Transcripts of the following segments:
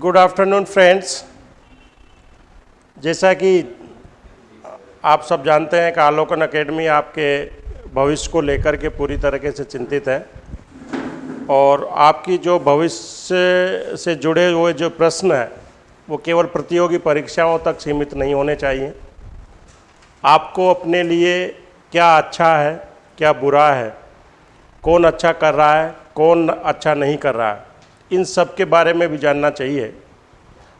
Good afternoon friends जैसा कि आप सब जानते हैं कि आलोकन अकेडमी आपके भविष्य को लेकर के पूरी तरीके से चिंतित है और आपकी जो भविष्य से जुड़े हुए जो प्रश्न हैं, वो केवल प्रतियोगी परीक्षाओं तक सीमित नहीं होने चाहिए। आपको अपने लिए क्या अच्छा है, क्या बुरा है, कौन अच्छा कर रहा है, कौन अच्छा नहीं कर रहा है। इन सब के बारे में भी जानना चाहिए।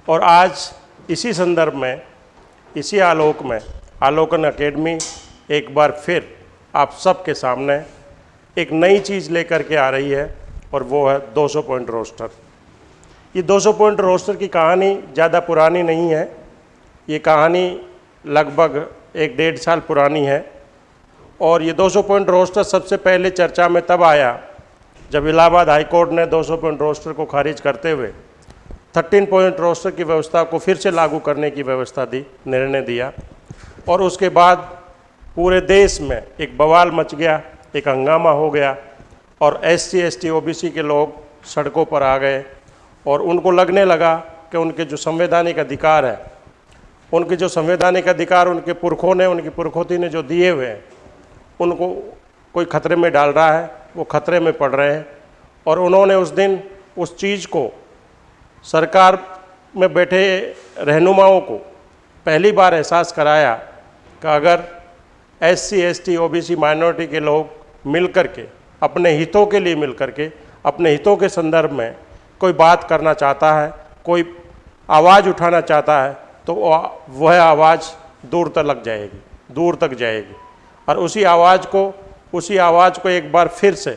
और आज इसी संदर्भ में, इसी आलोक में, आलोकन एकेडमी एक बार फिर आप सबके सामने एक नई चीज़ लेकर के आ रही है, और वो है 200 पॉइंट रोस्टर। ये 200 पॉइंट रोस्टर की कहानी ज़्यादा पुरानी नहीं है। ये कहानी लगभग एक डेढ़ साल पुरानी है। और ये 200 पॉइंट रोस्टर सबसे पहले चर्चा में तब आया जब इलाहाबाद हाई कोर्ट ने 200 पॉइंट रोस्टर को खारिज करते हुए 13 पॉइंट रोस्टर की व्यवस्था को फिर से लागू करने की व्यवस्था दी, निर्णय दिया, और उसके बाद पूरे देश में एक बवाल मच गया, एक हंगामा हो गया, और S C S T O B C के लोग सड़कों पर आ गए, और उनको लगने लगा कि उनके जो संवैधानिक अधिकार है, उनके जो संवैधानिक अधिकार, उनके पुरखों ने, उनकी पुरखोती ने जो दिए हुए हैं, उनको कोई खतरे में डाल रहा है वो खतरे में पड़ रहे हैं और उन्होंने उस दिन उस चीज़ को, सरकार में बैठे रहनुमाओं को पहली बार एहसास कराया कि अगर S C S T O B C minority के लोग मिल कर के अपने हितों के लिए मिल कर के अपने हितों के संदर्भ में कोई बात करना चाहता है, कोई आवाज़ उठाना चाहता है तो वह आवाज़ दूर तक लग जाएगी, दूर तक जाएगी। और उसी आवाज़ को उसी आवाज़ को एक बार फिर से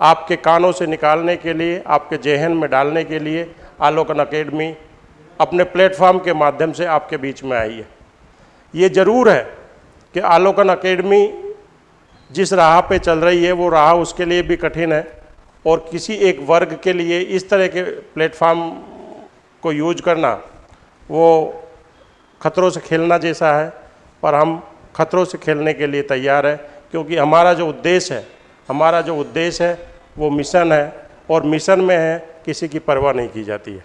आपके कानों से निकालने के लिए, आपके जहन में डालने के लिए आलोकन अकेडमी अपने प्लेटफॉर्म के माध्यम से आपके बीच में आई है। ये ज़रूर है कि आलोकन अकेडमी जिस राह पे चल रही है, वो राह उसके लिए भी कठिन है और किसी एक वर्ग के लिए इस तरह के प्लेटफॉर्म को यूज़ करना, वो खतरों से खेलना जैसा है। पर हम खतरों से खेलने के लिए तैयार है। क्योंकि हमारा जो उद्देश्य है, हमारा जो उद्देश्य है, वो मिशन है और मिशन में है, किसी की परवाह नहीं की जाती है।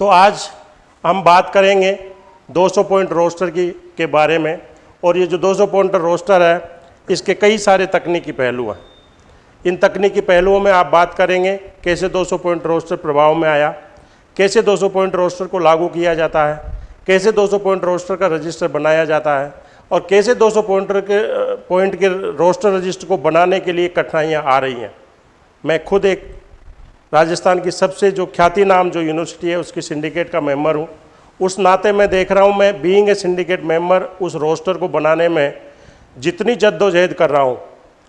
तो आज हम बात करेंगे 200 पॉइंट रोस्टर की, के बारे में और ये जो 200 पॉइंट रोस्टर है, इसके कई सारे तकनीकी पहलू हैं। इन तकनीकी पहलुओं में आप बात करेंगे, कैसे 200 पॉइंट रोस्टर प्रभाव में आया, कैसे 200 पॉइंट रोस्टर को लागू किया जाता है, कैसे 200 पॉइंट रोस्टर का रजिस्टर बनाया जाता है और कैसे 200 पॉइंटर के, पॉइंट के रोस्टर रजिस्टर को बनाने के लिए कठिनाइयाँ आ रही हैं। मैं खुद एक राजस्थान की सबसे जो ख्याति नाम जो यूनिवर्सिटी है, उसकी सिंडिकेट का मेंबर हूँ। उस नाते मैं देख रहा हूँ, मैं बीइंग ए सिंडिकेट मेंबर उस रोस्टर को बनाने में जितनी जद्दोजहद कर रहा हूँ,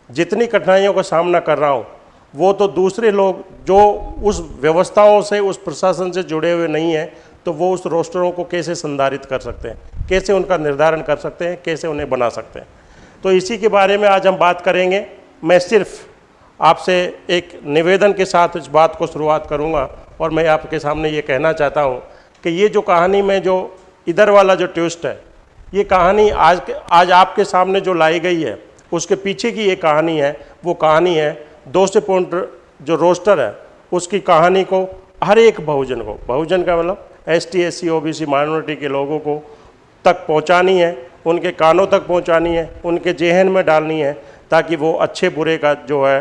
जितनी कठिनाइयों का सामना कर रहा हूँ, वो तो दूसरे लोग जो उस व्यवस्थाओं से, उस प्रशासन से जुड़े हुए नहीं हैं तो वो उस रोस्टरों को कैसे संधारित कर सकते हैं? कैसे उनका निर्धारण कर सकते हैं? कैसे उन्हें बना सकते हैं? तो इसी के बारे में आज हम बात करेंगे। मैं सिर्फ़ आपसे एक निवेदन के साथ इस बात को शुरुआत करूँगा और मैं आपके सामने ये कहना चाहता हूँ कि ये जो कहानी में जो इधर वाला जो ट्विस्ट है, ये कहानी आज आज आपके सामने जो लाई गई है, उसके पीछे की ये कहानी है, वो कहानी है दो से पॉइंट जो रोस्टर है, उसकी कहानी को हर एक बहुजन को, बहुजन का मतलब S T S C O B C minority के लोगों को तक पहुंचानी है, उनके कानों तक पहुंचानी है, उनके जेहन में डालनी है, ताकि वो अच्छे बुरे का जो है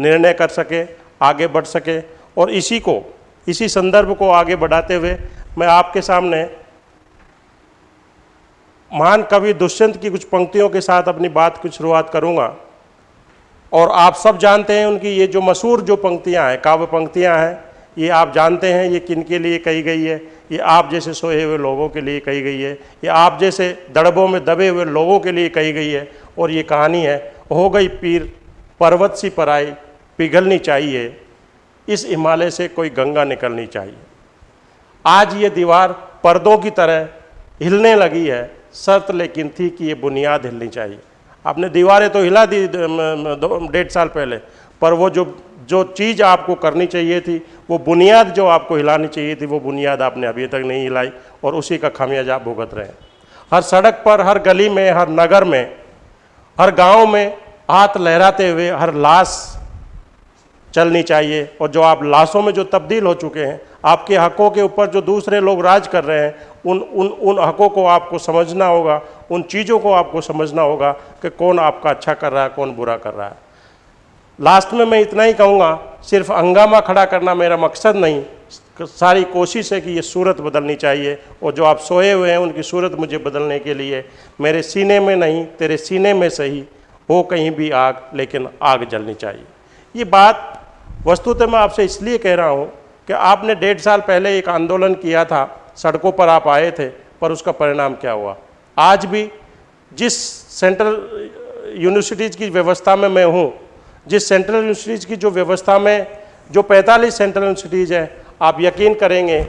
निर्णय कर सके, आगे बढ़ सके। और इसी को, इसी संदर्भ को आगे बढ़ाते हुए मैं आपके सामने महान कवि दुष्यंत की कुछ पंक्तियों के साथ अपनी बात की शुरुआत करूँगा। और आप सब जानते हैं उनकी ये जो मशहूर जो पंक्तियाँ हैं, काव्य पंक्तियाँ हैं ये आप जानते हैं ये किन के लिए कही गई है? ये आप जैसे सोए हुए लोगों के लिए कही गई है। ये आप जैसे दड़बों में दबे हुए लोगों के लिए कही गई है। और ये कहानी है, हो गई पीर, पर्वत सी पराई पिघलनी चाहिए। इस हिमालय से कोई गंगा निकलनी चाहिए। आज ये दीवार पर्दों की तरह हिलने लगी है। शर्त लेकिन थी कि ये बुनियाद हिलनी चाहिए। आपने दीवारें तो हिला दी, डेढ़ साल पहले, पर वो जो जो चीज़ आपको करनी चाहिए थी, वो बुनियाद जो आपको हिलानी चाहिए थी, वो बुनियाद आपने अभी तक नहीं हिलाई और उसी का खामियाजा आप भुगत रहे हैं। हर सड़क पर, हर गली में, हर नगर में, हर गाँव में हाथ लहराते हुए हर लाश चलनी चाहिए और जो आप लाशों में जो तब्दील हो चुके हैं, आपके हकों के ऊपर जो दूसरे लोग राज कर रहे हैं, उन उन उन हकों को आपको समझना होगा, उन चीज़ों को आपको समझना होगा कि कौन आपका अच्छा कर रहा है, कौन बुरा कर रहा है। लास्ट में मैं इतना ही कहूँगा, सिर्फ़ हंगामा खड़ा करना मेरा मकसद नहीं। सारी कोशिश है कि ये सूरत बदलनी चाहिए और जो आप सोए हुए हैं, उनकी सूरत मुझे बदलने के लिए। मेरे सीने में नहीं, तेरे सीने में सही, हो कहीं भी आग, लेकिन आग जलनी चाहिए। ये बात वस्तुतः मैं आपसे इसलिए कह रहा हूँ कि आपने डेढ़ साल पहले एक आंदोलन किया था, सड़कों पर आप आए थे, पर उसका परिणाम क्या हुआ? आज भी जिस सेंट्रल यूनिवर्सिटीज़ की व्यवस्था में मैं हूँ जिस सेंट्रल यूनिवर्सिटीज़ की जो व्यवस्था में जो 45 सेंट्रल यूनिवर्सिटीज़ हैं, आप यकीन करेंगे,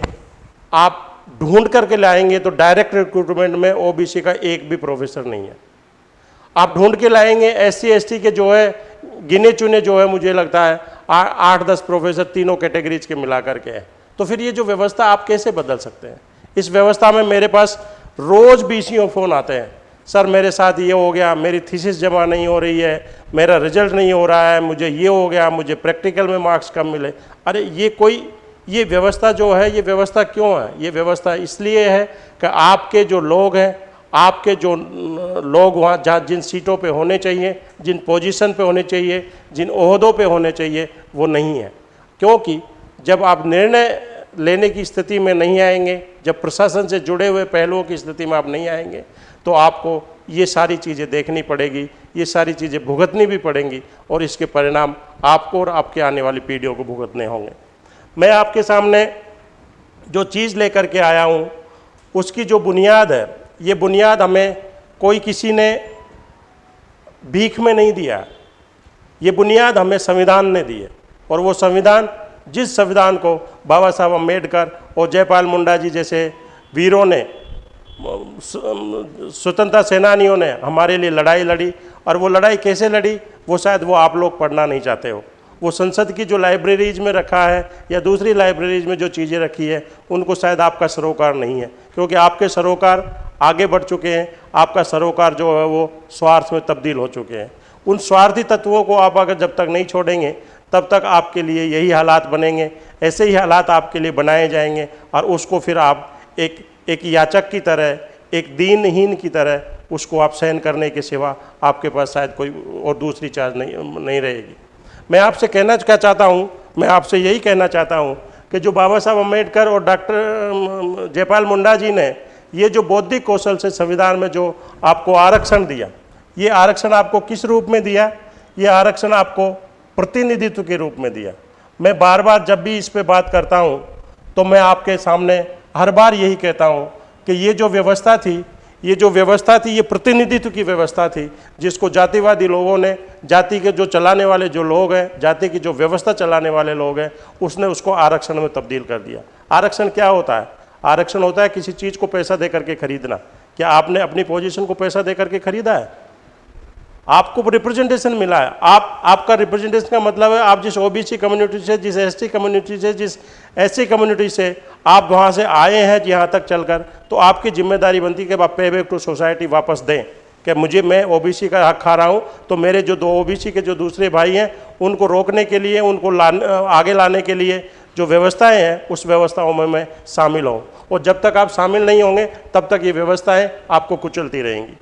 आप ढूंढ करके लाएँगे तो डायरेक्ट रिक्रूटमेंट में ओबीसी का एक भी प्रोफेसर नहीं है। आप ढूंढ के लाएँगे एस सी के जो है, गिने चुने जो है, मुझे लगता है आठ दस प्रोफेसर तीनों कैटेगरीज के मिला करके हैं। तो फिर ये जो व्यवस्था आप कैसे बदल सकते हैं? इस व्यवस्था में मेरे पास रोज़ बी फ़ोन आते हैं। सर मेरे साथ ये हो गया, मेरी थीसिस जमा नहीं हो रही है, मेरा रिज़ल्ट नहीं हो रहा है, मुझे ये हो गया, मुझे प्रैक्टिकल में मार्क्स कम मिले। अरे ये कोई, ये व्यवस्था जो है, ये व्यवस्था क्यों है? ये व्यवस्था इसलिए है कि आपके जो लोग हैं, आपके जो लोग वहाँ, जहाँ जिन सीटों पे होने चाहिए, जिन पोजीशन पे होने चाहिए, जिन ओहदों पे होने चाहिए, वो नहीं है। क्योंकि जब आप निर्णय लेने की स्थिति में नहीं आएँगे, जब प्रशासन से जुड़े हुए पहलुओं की स्थिति में आप नहीं आएँगे तो आपको ये सारी चीज़ें देखनी पड़ेगी, ये सारी चीज़ें भुगतनी भी पड़ेंगी और इसके परिणाम आपको और आपके आने वाली पीढ़ियों को भुगतने होंगे। मैं आपके सामने जो चीज़ लेकर के आया हूँ, उसकी जो बुनियाद है, ये बुनियाद हमें कोई किसी ने भीख में नहीं दिया, ये बुनियाद हमें संविधान ने दी है और वो संविधान, जिस संविधान को बाबा साहब अंबेडकर और जयपाल मुंडा जी जैसे वीरों ने स्वतंत्रता सेनानियों ने हमारे लिए लड़ाई लड़ी, और वो लड़ाई कैसे लड़ी, वो शायद वो आप लोग पढ़ना नहीं चाहते हो। वो संसद की जो लाइब्रेरीज में रखा है, या दूसरी लाइब्रेरीज में जो चीज़ें रखी है, उनको शायद आपका सरोकार नहीं है, क्योंकि आपके सरोकार आगे बढ़ चुके हैं, आपका सरोकार जो है वो स्वार्थ में तब्दील हो चुके हैं। उन स्वार्थी तत्वों को आप अगर जब तक नहीं छोड़ेंगे, तब तक आपके लिए यही हालात बनेंगे, ऐसे ही हालात आपके लिए बनाए जाएँगे, और उसको फिर आप एक एक याचक की तरह, एक दीनहीन की तरह उसको आप सहन करने के सिवा आपके पास शायद कोई और दूसरी चार्ज नहीं नहीं रहेगी। मैं आपसे कहना क्या चाहता हूँ, मैं आपसे यही कहना चाहता हूँ कि जो बाबा साहब अंबेडकर और डॉक्टर जयपाल मुंडा जी ने ये जो बौद्धिक कौशल से संविधान में जो आपको आरक्षण दिया, ये आरक्षण आपको किस रूप में दिया? ये आरक्षण आपको प्रतिनिधित्व के रूप में दिया। मैं बार बार जब भी इस पर बात करता हूँ तो मैं आपके सामने हर बार यही कहता हूँ कि ये जो व्यवस्था थी, ये जो व्यवस्था थी, ये प्रतिनिधित्व की व्यवस्था थी, जिसको जातिवादी लोगों ने, जाति के जो चलाने वाले जो लोग हैं, जाति की जो व्यवस्था चलाने वाले लोग हैं, उसने उसको आरक्षण में तब्दील कर दिया। आरक्षण क्या होता है? आरक्षण होता है किसी चीज़ को पैसा दे करके खरीदना। क्या आपने अपनी पोजीशन को पैसा दे करके खरीदा है? आपको रिप्रेजेंटेशन मिला है। आप, आपका रिप्रेजेंटेशन का मतलब है आप जिस ओबीसी कम्युनिटी से, जिस एसटी कम्युनिटी से, जिस एससी कम्युनिटी से आप वहाँ से आए हैं यहाँ तक चलकर तो आपकी ज़िम्मेदारी बनती है कि आप पे बैक टू सोसाइटी वापस दें। कि मुझे, मैं ओबीसी का हक खा रहा हूँ तो मेरे जो दो ओबीसी के जो दूसरे भाई हैं, उनको रोकने के लिए, उनको लाने, आगे लाने के लिए जो व्यवस्थाएँ हैं, उस व्यवस्थाओं में मैं शामिल हूँ। और जब तक आप शामिल नहीं होंगे, तब तक ये व्यवस्थाएँ आपको कुचलती रहेंगी।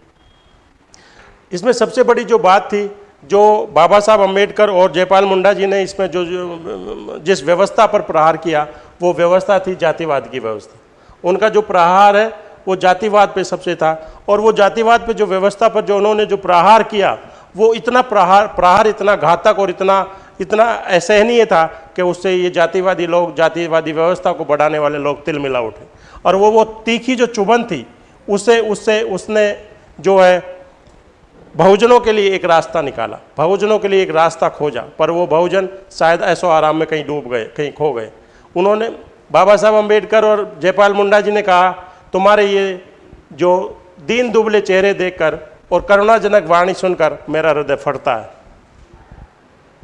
इसमें सबसे बड़ी जो बात थी जो बाबा साहब अंबेडकर और जयपाल मुंडा जी ने इसमें जो, जो जिस व्यवस्था पर प्रहार किया वो व्यवस्था थी जातिवाद की व्यवस्था। उनका जो प्रहार है वो जातिवाद पे सबसे था। और वो जातिवाद पे जो व्यवस्था पर जो उन्होंने जो प्रहार किया वो इतना प्रहार प्रहार इतना घातक और इतना इतना असहनीय था कि उससे ये जातिवादी लोग जातिवादी व्यवस्था को बढ़ाने वाले लोग तिल मिला उठे। और वो वो तीखी जो चुभन थी उससे उससे उसने जो है बहुजनों के लिए एक रास्ता निकाला, बहुजनों के लिए एक रास्ता खोजा, पर वो बहुजन शायद ऐसो आराम में कहीं डूब गए, कहीं खो गए। उन्होंने बाबा साहब अंबेडकर और जयपाल मुंडा जी ने कहा, तुम्हारे ये जो दीन दुबले चेहरे देखकर और करुणाजनक वाणी सुनकर मेरा हृदय फटता है।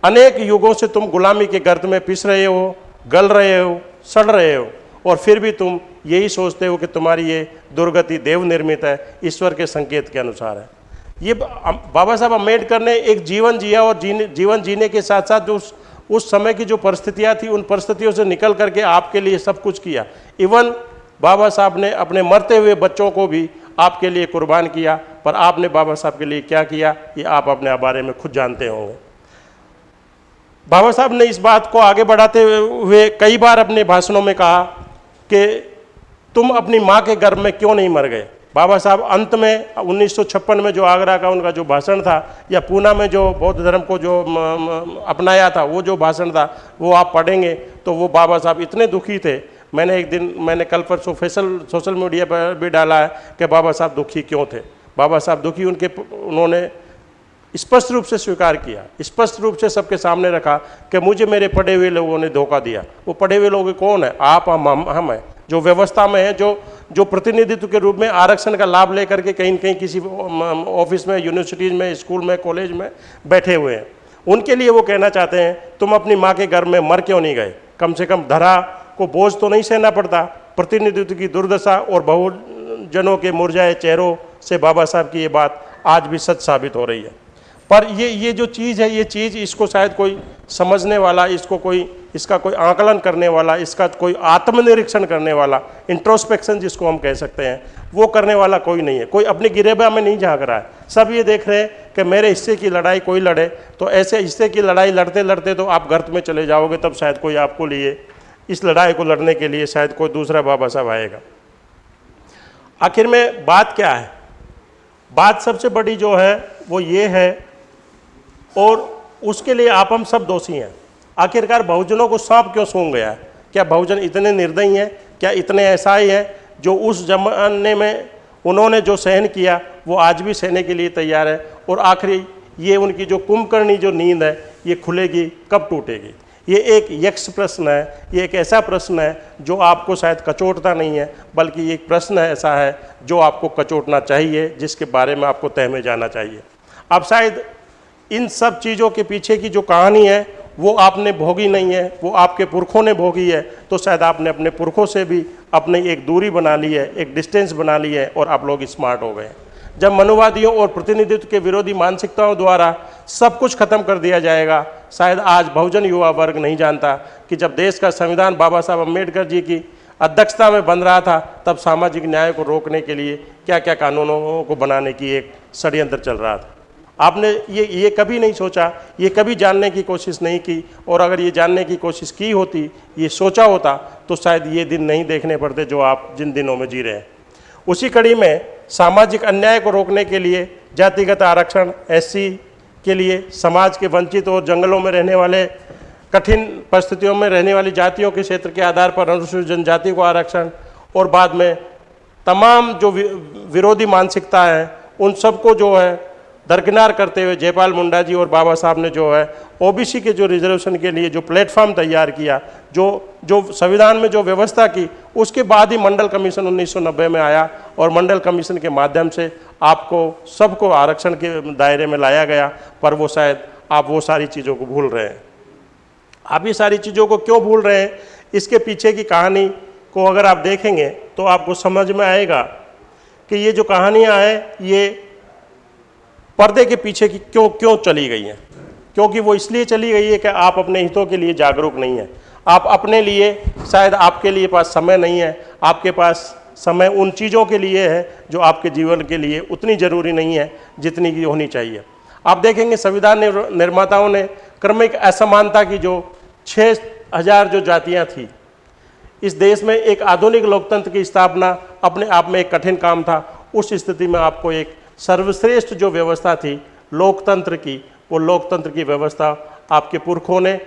अनेक युगों से तुम गुलामी के गर्द में पिस रहे हो, गल रहे हो, सड़ रहे हो, और फिर भी तुम यही सोचते हो कि तुम्हारी ये दुर्गति देव निर्मित है, ईश्वर के संकेत के अनुसार है। ये बाबा साहब अंबेडकर ने एक जीवन जिया और जीने, जीवन जीने के साथ साथ जो उस उस समय की जो परिस्थितियाँ थी, उन परिस्थितियों से निकल करके आपके लिए सब कुछ किया। इवन बाबा साहब ने अपने मरते हुए बच्चों को भी आपके लिए कुर्बान किया, पर आपने बाबा साहब के लिए क्या किया, ये आप अपने बारे में खुद जानते होंगे। बाबा साहब ने इस बात को आगे बढ़ाते हुए कई बार अपने भाषणों में कहा कि तुम अपनी माँ के गर्भ में क्यों नहीं मर गए? बाबा साहब, अंत में, उन्नीस सौ छप्पन में जो आगरा का उनका जो भाषण था, या पूना में जो बौद्ध धर्म को जो अपनाया था, वो जो भाषण था, वो आप पढ़ेंगे तो वो बाबा साहब इतने दुखी थे। मैंने एक दिन, मैंने कल पर सोशल सोशल मीडिया पर भी डाला है कि बाबा साहब दुखी क्यों थे। बाबा साहब दुखी, उनके उन्होंने स्पष्ट रूप से स्वीकार किया, स्पष्ट रूप से सबके सामने रखा कि मुझे मेरे पढ़े हुए लोगों ने धोखा दिया। वो पढ़े हुए लोग कौन है? आप, हम हम हम हैं, जो व्यवस्था में है, जो जो प्रतिनिधित्व के रूप में आरक्षण का लाभ लेकर के कहीं कहीं किसी ऑफ़िस में यूनिवर्सिटीज़ में स्कूल में कॉलेज में बैठे हुए हैं। उनके लिए वो कहना चाहते हैं, तुम अपनी माँ के घर में मर क्यों नहीं गए? कम से कम धरा को बोझ तो नहीं सहना पड़ता। प्रतिनिधित्व की दुर्दशा और बहुजनों के मुरझाए चेहरों से बाबा साहब की ये बात आज भी सच साबित हो रही है। पर ये ये जो चीज़ है, ये चीज़ इसको शायद कोई समझने वाला, इसको कोई इसका कोई आकलन करने वाला, इसका कोई आत्मनिरीक्षण करने वाला इंट्रोस्पेक्शन जिसको हम कह सकते हैं, वो करने वाला कोई नहीं है। कोई अपने गिरेबा में नहीं झाँक रहा है। सब ये देख रहे हैं कि मेरे हिस्से की लड़ाई कोई लड़े तो ऐसे हिस्से की लड़ाई लड़ते लड़ते तो आप गर्त में चले जाओगे, तब शायद कोई आपको लिए, इस लड़ाई को लड़ने के लिए शायद कोई दूसरा बाबा साहब आएगा। आखिर में बात क्या है? बात सबसे बड़ी जो है, वो ये है, और उसके लिए आप हम सब दोषी हैं। आखिरकार बहुजनों को सांप क्यों सूंघ गया क्या बहुजन इतने निर्दयी हैं? क्या इतने ऐसा ही हैं जो उस जमाने में उन्होंने जो सहन किया, वो आज भी सहने के लिए तैयार है? और आखिरी ये उनकी जो कुंभकर्णी जो नींद है, ये खुलेगी, कब टूटेगी? ये एक यक्ष प्रश्न है, ये एक ऐसा प्रश्न है जो आपको शायद कचोटता नहीं है, बल्कि एक प्रश्न ऐसा है जो आपको कचोटना चाहिए, जिसके बारे में आपको तय में जाना चाहिए। अब शायद इन सब चीज़ों के पीछे की जो कहानी है वो आपने भोगी नहीं है, वो आपके पुरखों ने भोगी है तो शायद आपने अपने पुरखों से भी अपनी एक दूरी बना ली है, एक डिस्टेंस बना ली है और आप लोग स्मार्ट हो गए जब मनुवादियों और प्रतिनिधित्व के विरोधी मानसिकताओं द्वारा सब कुछ खत्म कर दिया जाएगा, शायद आज बहुजन युवा वर्ग नहीं जानता कि जब देश का संविधान बाबा साहब अंबेडकर जी की अध्यक्षता में बन रहा था, तब सामाजिक न्याय को रोकने के लिए क्या क्या कानूनों को बनाने की एक षड्यंत्र चल रहा था। आपने ये ये कभी नहीं सोचा, ये कभी जानने की कोशिश नहीं की, और अगर ये जानने की कोशिश की होती, ये सोचा होता तो शायद ये दिन नहीं देखने पड़ते जो आप जिन दिनों में जी रहे हैं। उसी कड़ी में सामाजिक अन्याय को रोकने के लिए, जातिगत आरक्षण, एससी के लिए, समाज के वंचित और जंगलों में रहने वाले, कठिन परिस्थितियों में रहने वाली जातियों के क्षेत्र के आधार पर अनुसूचित जनजाति को आरक्षण, और बाद में तमाम जो विरोधी मानसिकता है, उन सबको जो है दरकिनार करते हुए जयपाल मुंडा जी और बाबा साहब ने जो है ओबीसी के जो रिजर्वेशन के लिए जो प्लेटफॉर्म तैयार किया, जो जो संविधान में जो व्यवस्था की, उसके बाद ही मंडल कमीशन 1990 में आया और मंडल कमीशन के माध्यम से आपको, सबको आरक्षण के दायरे में लाया गया, पर वो शायद आप वो सारी चीज़ों को भूल रहे हैं। आप ये सारी चीज़ों को क्यों भूल रहे हैं? इसके पीछे की कहानी को अगर आप देखेंगे तो आपको समझ में आएगा कि ये जो कहानियाँ हैं, ये पर्दे के पीछे की क्यों क्यों चली गई हैं? क्योंकि वो इसलिए चली गई है कि आप अपने हितों के लिए जागरूक नहीं हैं। आप अपने लिए, शायद आपके लिए पास समय नहीं है। आपके पास समय उन चीज़ों के लिए है जो आपके जीवन के लिए उतनी ज़रूरी नहीं है जितनी की होनी चाहिए। आप देखेंगे संविधान निर्माताओं ने क्रमिक असमानता की जो छः हज़ार जो जातियाँ थी, इस देश में एक आधुनिक लोकतंत्र की स्थापना अपने आप में एक कठिन काम था। उस स्थिति में आपको एक सर्वश्रेष्ठ जो व्यवस्था थी, लोकतंत्र की, वो लोकतंत्र की व्यवस्था आपके पुरखों ने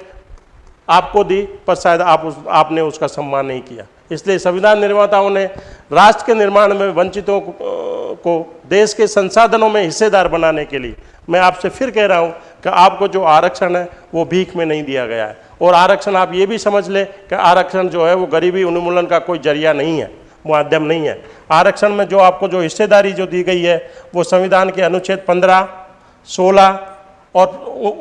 आपको दी, पर शायद आप उस, आपने उसका सम्मान नहीं किया। इसलिए संविधान निर्माताओं ने राष्ट्र के निर्माण में वंचितों को देश के संसाधनों में हिस्सेदार बनाने के लिए मैं आपसे फिर कह रहा हूँ कि आपको जो आरक्षण है, वो भीख में नहीं दिया गया है। और आरक्षण आप ये भी समझ लें कि आरक्षण जो है, वो गरीबी उन्मूलन का कोई ज़रिया नहीं है। माध्यम नहीं है। आरक्षण में जो आपको जो हिस्सेदारी जो दी गई है, वो संविधान के अनुच्छेद पंद्रह, सोलह और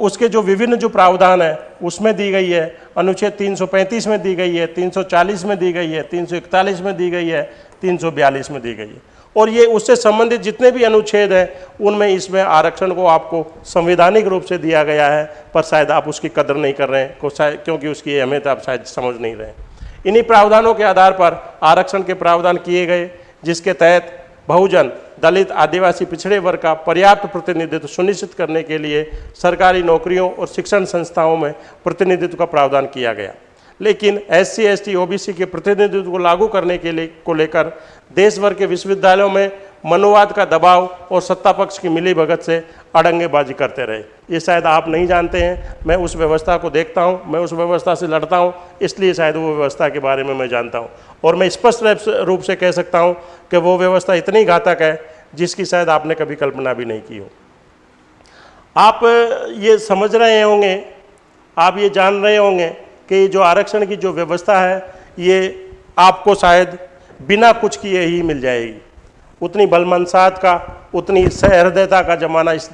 उसके जो विभिन्न जो प्रावधान है, उसमें दी गई है। अनुच्छेद 335 में दी गई है 340 में दी गई है 341 में दी गई है 342 में दी गई है। और ये उससे संबंधित जितने भी अनुच्छेद हैं, उनमें इसमें आरक्षण को आपको संवैधानिक रूप से दिया गया है, पर शायद आप उसकी कदर नहीं कर रहे हैं, क्योंकि उसकी अहमियत आप शायद समझ नहीं रहे इन्हीं प्रावधानों के आधार पर आरक्षण के प्रावधान किए गए, जिसके तहत बहुजन, दलित, आदिवासी, पिछड़े वर्ग का पर्याप्त प्रतिनिधित्व सुनिश्चित करने के लिए सरकारी नौकरियों और शिक्षण संस्थाओं में प्रतिनिधित्व का प्रावधान किया गया। लेकिन S C S T O B C के प्रतिनिधित्व को लागू करने के लिए, को लेकर देश भर के विश्वविद्यालयों में मनोवाद का दबाव और सत्ता पक्ष की मिली भगत से अड़ंगेबाजी करते रहे। ये शायद आप नहीं जानते हैं। मैं उस व्यवस्था को देखता हूँ, मैं उस व्यवस्था से लड़ता हूँ, इसलिए शायद वो व्यवस्था के बारे में मैं जानता हूँ। और मैं स्पष्ट रूप से कह सकता हूँ कि वो व्यवस्था इतनी घातक है, जिसकी शायद आपने कभी कल्पना भी नहीं की हो। आप ये समझ रहे होंगे, आप ये जान रहे होंगे कि जो आरक्षण की जो व्यवस्था है, ये आपको शायद बिना कुछ किए ही मिल जाएगी। उतनी बलमनसात का, उतनी सहृदयता का ज़माना इस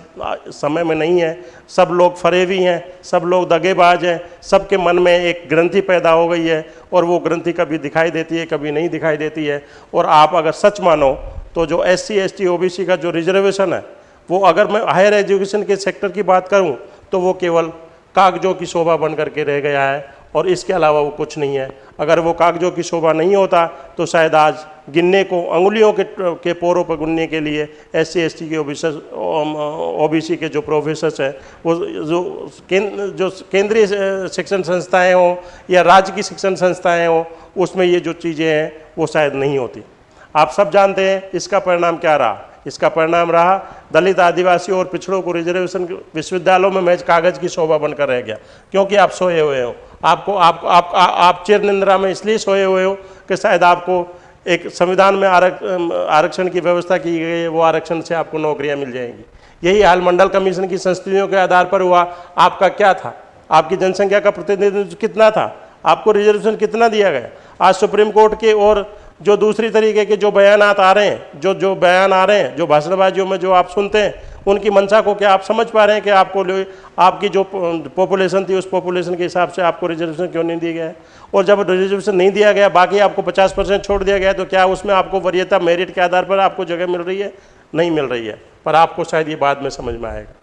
समय में नहीं है। सब लोग फरेवी हैं, सब लोग दगेबाज हैं, सबके मन में एक ग्रंथि पैदा हो गई है और वो ग्रंथि कभी दिखाई देती है, कभी नहीं दिखाई देती है। और आप अगर सच मानो तो जो एस सी एस टी का जो रिजर्वेशन है, वो अगर मैं हायर एजुकेशन के सेक्टर की बात करूँ तो वो केवल कागजों की शोभा बन करके रह गया है और इसके अलावा वो कुछ नहीं है। अगर वो कागजों की शोभा नहीं होता तो शायद आज गिनने को अंगुलियों के के पोरों पर गुनने के लिए एस सी एस टी के ओ बी सी के जो प्रोफेसर्स हैं वो जो केंद्र जो केंद्रीय शिक्षण संस्थाएँ हों या राज्य की शिक्षण संस्थाएँ हों उसमें ये जो चीज़ें हैं वो शायद नहीं होती। आप सब जानते हैं इसका परिणाम क्या रहा? इसका परिणाम रहा दलित आदिवासी और पिछड़ों को रिजर्वेशन विश्वविद्यालयों में मैच कागज़ की शोभा बनकर रह गया। क्योंकि आप सोए हुए हो। आपको आप आप आप, आप चिर निंद्रा में इसलिए सोए हुए हो कि शायद आपको एक संविधान में आरक, आरक्षण की व्यवस्था की गई है वो आरक्षण से आपको नौकरियाँ मिल जाएँगी। यही हाल मंडल कमीशन की संस्थितियों के आधार पर हुआ। आपका क्या था? आपकी जनसंख्या का प्रतिनिधित्व कितना था? आपको रिजर्वेशन कितना दिया गया? आज सुप्रीम कोर्ट के और जो दूसरी तरीके के जो बयान आ रहे हैं, जो जो बयान आ रहे हैं, जो भाषणबाजियों में जो आप सुनते हैं, उनकी मंशा को क्या आप समझ पा रहे हैं कि आपको आपकी जो पॉपुलेशन थी, उस पॉपुलेशन के हिसाब से आपको रिजर्वेशन क्यों नहीं दिया गया है? और जब रिजर्वेशन नहीं दिया गया, बाकी आपको 50 परसेंट छोड़ दिया गया तो क्या उसमें आपको वरीयता मेरिट के आधार पर आपको जगह मिल रही है? नहीं मिल रही है, पर आपको शायद ये बाद में समझ में आएगा।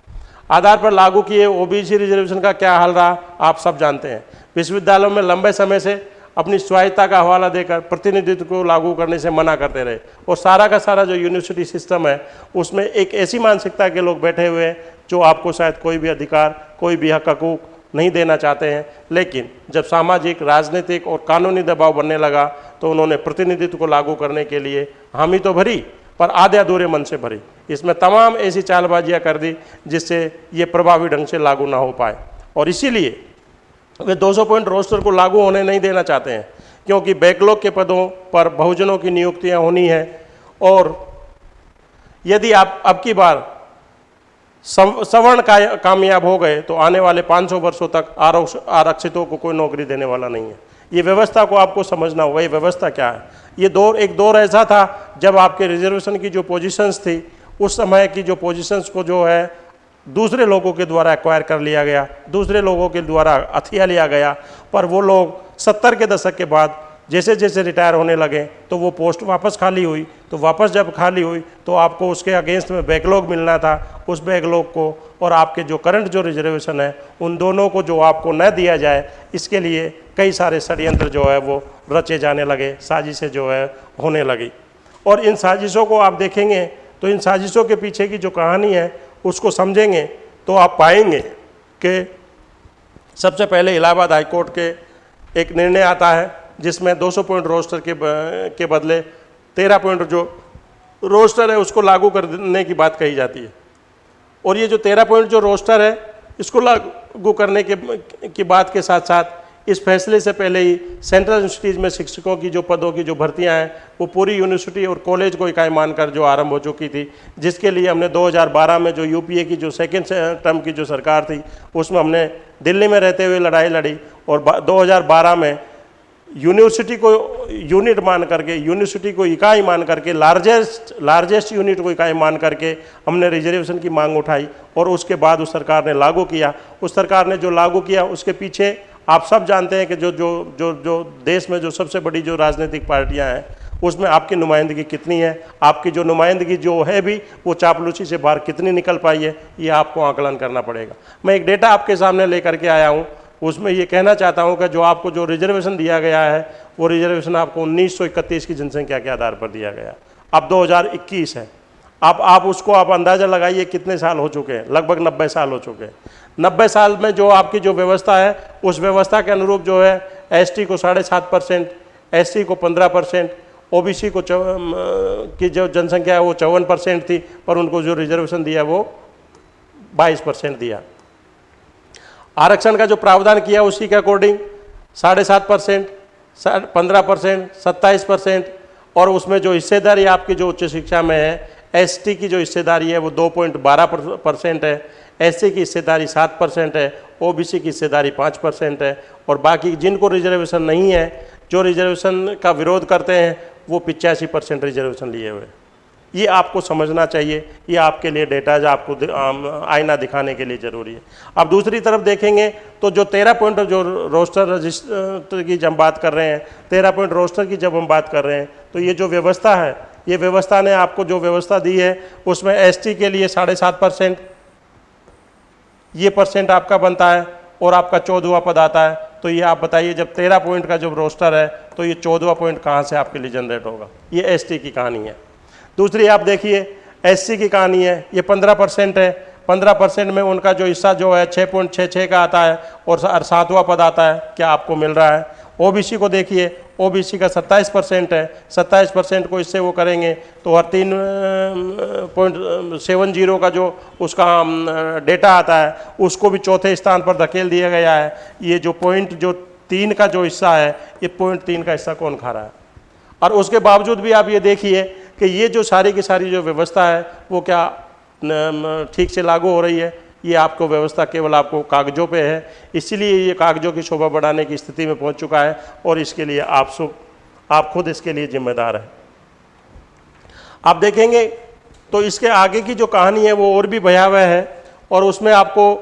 आधार पर लागू किए ओबीसी रिजर्वेशन का क्या हाल रहा, आप सब जानते हैं। विश्वविद्यालयों में लंबे समय से अपनी स्वायत्ता का हवाला देकर, प्रतिनिधित्व को लागू करने से मना करते रहे। और सारा का सारा जो यूनिवर्सिटी सिस्टम है, उसमें एक ऐसी मानसिकता के लोग बैठे हुए हैं, जो आपको शायद कोई भी अधिकार, कोई भी हक, हकूक नहीं देना चाहते हैं। लेकिन जब सामाजिक, राजनीतिक और कानूनी दबाव बनने लगा तो उन्होंने प्रतिनिधित्व को लागू करने के लिए हामी तो भरी, पर आधे अधूरे मन से भरी। इसमें तमाम ऐसी चालबाजियाँ कर दी, जिससे ये प्रभावी ढंग से लागू ना हो पाए। और इसीलिए वे 200 पॉइंट रोस्टर को लागू होने नहीं देना चाहते हैं, क्योंकि बैकलॉग के पदों पर बहुजनों की नियुक्तियाँ होनी है। और यदि आप, अब की बार सवर्ण कामयाब हो गए तो आने वाले 500 वर्षों तक आरक्षितों को कोई नौकरी देने वाला नहीं है। ये व्यवस्था को आपको समझना होगा, ये व्यवस्था क्या है? ये दौर, एक दौर ऐसा था जब आपके रिजर्वेशन की जो पोजीशंस थी, उस समय की जो पोजीशंस को जो है दूसरे लोगों के द्वारा एक्वायर कर लिया गया, दूसरे लोगों के द्वारा हथिया लिया गया, पर वो लोग सत्तर के दशक के बाद जैसे जैसे रिटायर होने लगे तो वो पोस्ट वापस खाली हुई। तो वापस जब खाली हुई तो आपको उसके अगेंस्ट में बैकलॉग मिलना था। उस बैकलॉग को और आपके जो करंट जो रिजर्वेशन है, उन दोनों को जो आपको न दिया जाए, इसके लिए कई सारे षडयंत्र जो है वो रचे जाने लगे, साजिशें जो है होने लगी। और इन साजिशों को आप देखेंगे तो इन साजिशों के पीछे की जो कहानी है उसको समझेंगे तो आप पाएँगे कि सबसे पहले इलाहाबाद हाईकोर्ट के एक निर्णय आता है, जिसमें 200 पॉइंट रोस्टर के के बदले 13 पॉइंट जो रोस्टर है, उसको लागू करने की बात कही जाती है। और ये जो 13 पॉइंट जो रोस्टर है, इसको लागू करने के, की बात के साथ साथ इस फैसले से पहले ही सेंट्रल यूनिवर्सिटीज़ में शिक्षकों की जो पदों की जो भर्तियाँ हैं, वो पूरी यूनिवर्सिटी और कॉलेज को इकाई मानकर जो आरंभ हो चुकी थी, जिसके लिए हमने 2012 में जो यूपीए की जो सेकेंड टर्म की जो सरकार थी, उसमें हमने दिल्ली में रहते हुए लड़ाई लड़ी और 2012 में यूनिवर्सिटी को यूनिट मान करके, यूनिवर्सिटी को इकाई मान करके लार्जेस्ट लार्जेस्ट यूनिट को इकाई मान करके हमने रिजर्वेशन की मांग उठाई और उसके बाद उस सरकार ने लागू किया। उस सरकार ने जो लागू किया, उसके पीछे आप सब जानते हैं कि जो जो जो जो देश में जो सबसे बड़ी जो राजनीतिक पार्टियाँ हैं, उसमें आपकी नुमाइंदगी कितनी है? आपकी जो नुमाइंदगी जो है भी, वो चापलूसी से बाहर कितनी निकल पाई है? ये आपको आकलन करना पड़ेगा। मैं एक डेटा आपके सामने लेकर के आया हूँ। उसमें ये कहना चाहता हूँ कि जो आपको जो रिजर्वेशन दिया गया है, वो रिजर्वेशन आपको उन्नीस सौ इकतीस की जनसंख्या के आधार पर दिया गया। अब 2021 है। अब आप उसको आप अंदाज़ा लगाइए कितने साल हो चुके हैं। लगभग नब्बे साल हो चुके हैं। नब्बे साल में जो आपकी जो व्यवस्था है, उस व्यवस्था के अनुरूप जो है एसटी को साढ़े सात परसेंट एससी को पंद्रह परसेंट ओबीसी को की जो जनसंख्या है वो चौवन परसेंट थी, पर उनको जो रिजर्वेशन दिया वो बाईस परसेंट दिया। आरक्षण का जो प्रावधान किया उसी के अकॉर्डिंग साढ़े सात परसेंट पंद्रह परसेंट, सत्ताईस परसेंट, और उसमें जो हिस्सेदारी आपकी जो उच्च शिक्षा में है एसटी की जो हिस्सेदारी है वो दो पॉइंट बारह परसेंट है। एस की हिस्सेदारी सात परसेंट है ओबीसी की हिस्सेदारी पाँच परसेंट है और बाकी जिनको रिजर्वेशन नहीं है, जो रिजर्वेशन का विरोध करते हैं, वो पिचासी परसेंट रिजर्वेशन लिए हुए ये आपको समझना चाहिए, ये आपके लिए डेटा जो आपको आईना दिखाने के लिए ज़रूरी है। अब दूसरी तरफ़ देखेंगे तो जो तेरह पॉइंट जो रोस्टर रजिस्टर की जब हम बात कर रहे हैं, तेरह पॉइंट रोस्टर की जब हम बात कर रहे हैं तो ये जो व्यवस्था है ये व्यवस्था ने आपको जो व्यवस्था दी है, उसमें एसटी के लिए साढ़े सात परसेंट, ये परसेंट आपका बनता है और आपका चौदहवा पद आता है। तो ये आप बताइए, जब तेरह पॉइंट का जब रोस्टर है तो ये चौदहवा पॉइंट कहाँ से आपके लिए जनरेट होगा? ये एसटी की कहानी है। दूसरी, आप देखिए एससी की कहानी है, ये पंद्रह परसेंट है। पंद्रह परसेंट में उनका जो हिस्सा जो है छः पॉइंट छः छः का आता है और सातवां पद आता है, क्या आपको मिल रहा है? ओबीसी को देखिए ओबीसी का 27 परसेंट है 27 परसेंट को इससे वो करेंगे तो हर तीन पॉइंट सेवन ज़ीरो का जो उसका डेटा आता है, उसको भी चौथे स्थान पर धकेल दिया गया है। ये जो पॉइंट, जो तीन का जो हिस्सा है, ये पॉइंट तीन का हिस्सा कौन खा रहा है? और उसके बावजूद भी आप ये देखिए कि ये जो सारी की सारी जो व्यवस्था है, वो क्या ठीक से लागू हो रही है? ये आपको व्यवस्था केवल आपको कागजों पे है। इसीलिए ये कागजों की शोभा बढ़ाने की स्थिति में पहुँच चुका है और इसके लिए आप सु आप खुद इसके लिए जिम्मेदार हैं। आप देखेंगे तो इसके आगे की जो कहानी है वो और भी भयावह है और उसमें आपको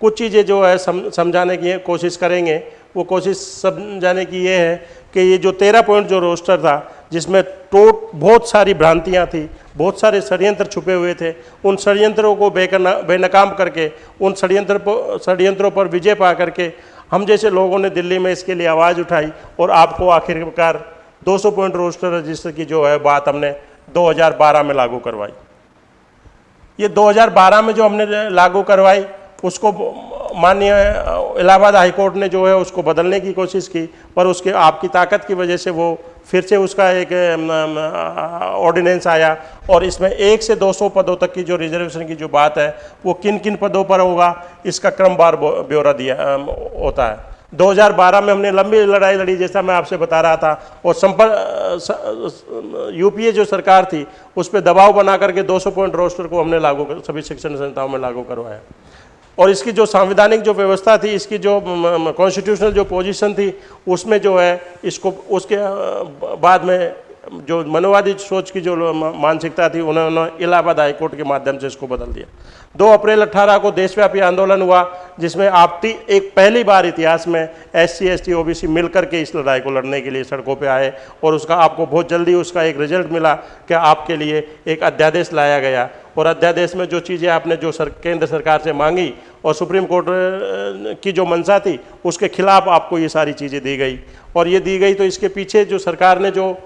कुछ चीज़ें जो है सम, समझाने की कोशिश करेंगे। वो कोशिश समझाने की ये है कि ये जो तेरह पॉइंट जो रोस्टर था, जिसमें टोट बहुत सारी भ्रांतियाँ थी, बहुत सारे षडयंत्र छुपे हुए थे, उन षडयंत्रों को बेकना बेनकाम करके, उन षडयंत्र षडयंत्रों पर विजय पा करके, हम जैसे लोगों ने दिल्ली में इसके लिए आवाज़ उठाई और आपको आखिरकार 200 पॉइंट रोस्टर रजिस्टर की जो है बात हमने 2012 में लागू करवाई। ये 2012 में जो हमने लागू करवाई उसको माननीय इलाहाबाद हाईकोर्ट ने जो है उसको बदलने की कोशिश की, पर उसके, आपकी ताकत की वजह से वो फिर से उसका एक ऑर्डिनेंस आया। और इसमें एक से 200 पदों तक की जो रिजर्वेशन की जो बात है, वो किन किन पदों पर होगा, इसका क्रमवार ब्यौरा दिया होता है। 2012 में हमने लंबी लड़ाई लड़ी, जैसा मैं आपसे बता रहा था, और संपर्क यूपीए जो सरकार थी, उस पर दबाव बना करके 200 पॉइंट रोस्टर को हमने लागू, सभी शिक्षण संस्थाओं में लागू करवाया। और इसकी जो संवैधानिक जो व्यवस्था थी, इसकी जो कॉन्स्टिट्यूशनल जो पोजीशन थी, उसमें जो है, इसको, उसके बाद में जो मनोवादी सोच की जो मानसिकता थी, उन्होंने इलाहाबाद हाईकोर्ट के माध्यम से इसको बदल दिया। दो अप्रैल 18 को देशव्यापी आंदोलन हुआ। जिसमें आप एक पहली बार इतिहास में S C S T O B C मिलकर के इस लड़ाई को लड़ने के लिए सड़कों पे आए और उसका आपको बहुत जल्दी उसका एक रिज़ल्ट मिला कि आपके लिए एक अध्यादेश लाया गया। और अध्यादेश में जो चीज़ें आपने जो सर, केंद्र सरकार से मांगी और सुप्रीम कोर्ट की जो मंशा थी, उसके खिलाफ आपको ये सारी चीज़ें दी गई। और ये दी गई तो इसके पीछे जो सरकार ने जो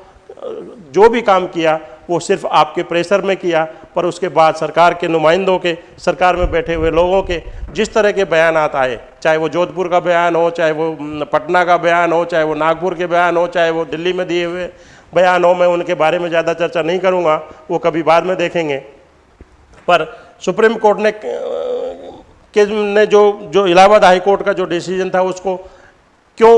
जो भी काम किया, वो सिर्फ़ आपके प्रेशर में किया पर उसके बाद सरकार के नुमाइंदों के, सरकार में बैठे हुए लोगों के जिस तरह के बयान आए, चाहे वो जोधपुर का बयान हो, चाहे वो पटना का बयान हो, चाहे वो नागपुर के बयान हो, चाहे वो दिल्ली में दिए हुए बयान हो, मैं उनके बारे में ज़्यादा चर्चा नहीं करूँगा, वो कभी बाद में देखेंगे। पर सुप्रीम कोर्ट ने के, ने जो जो इलाहाबाद हाई कोर्ट का जो डिसीज़न था, उसको क्यों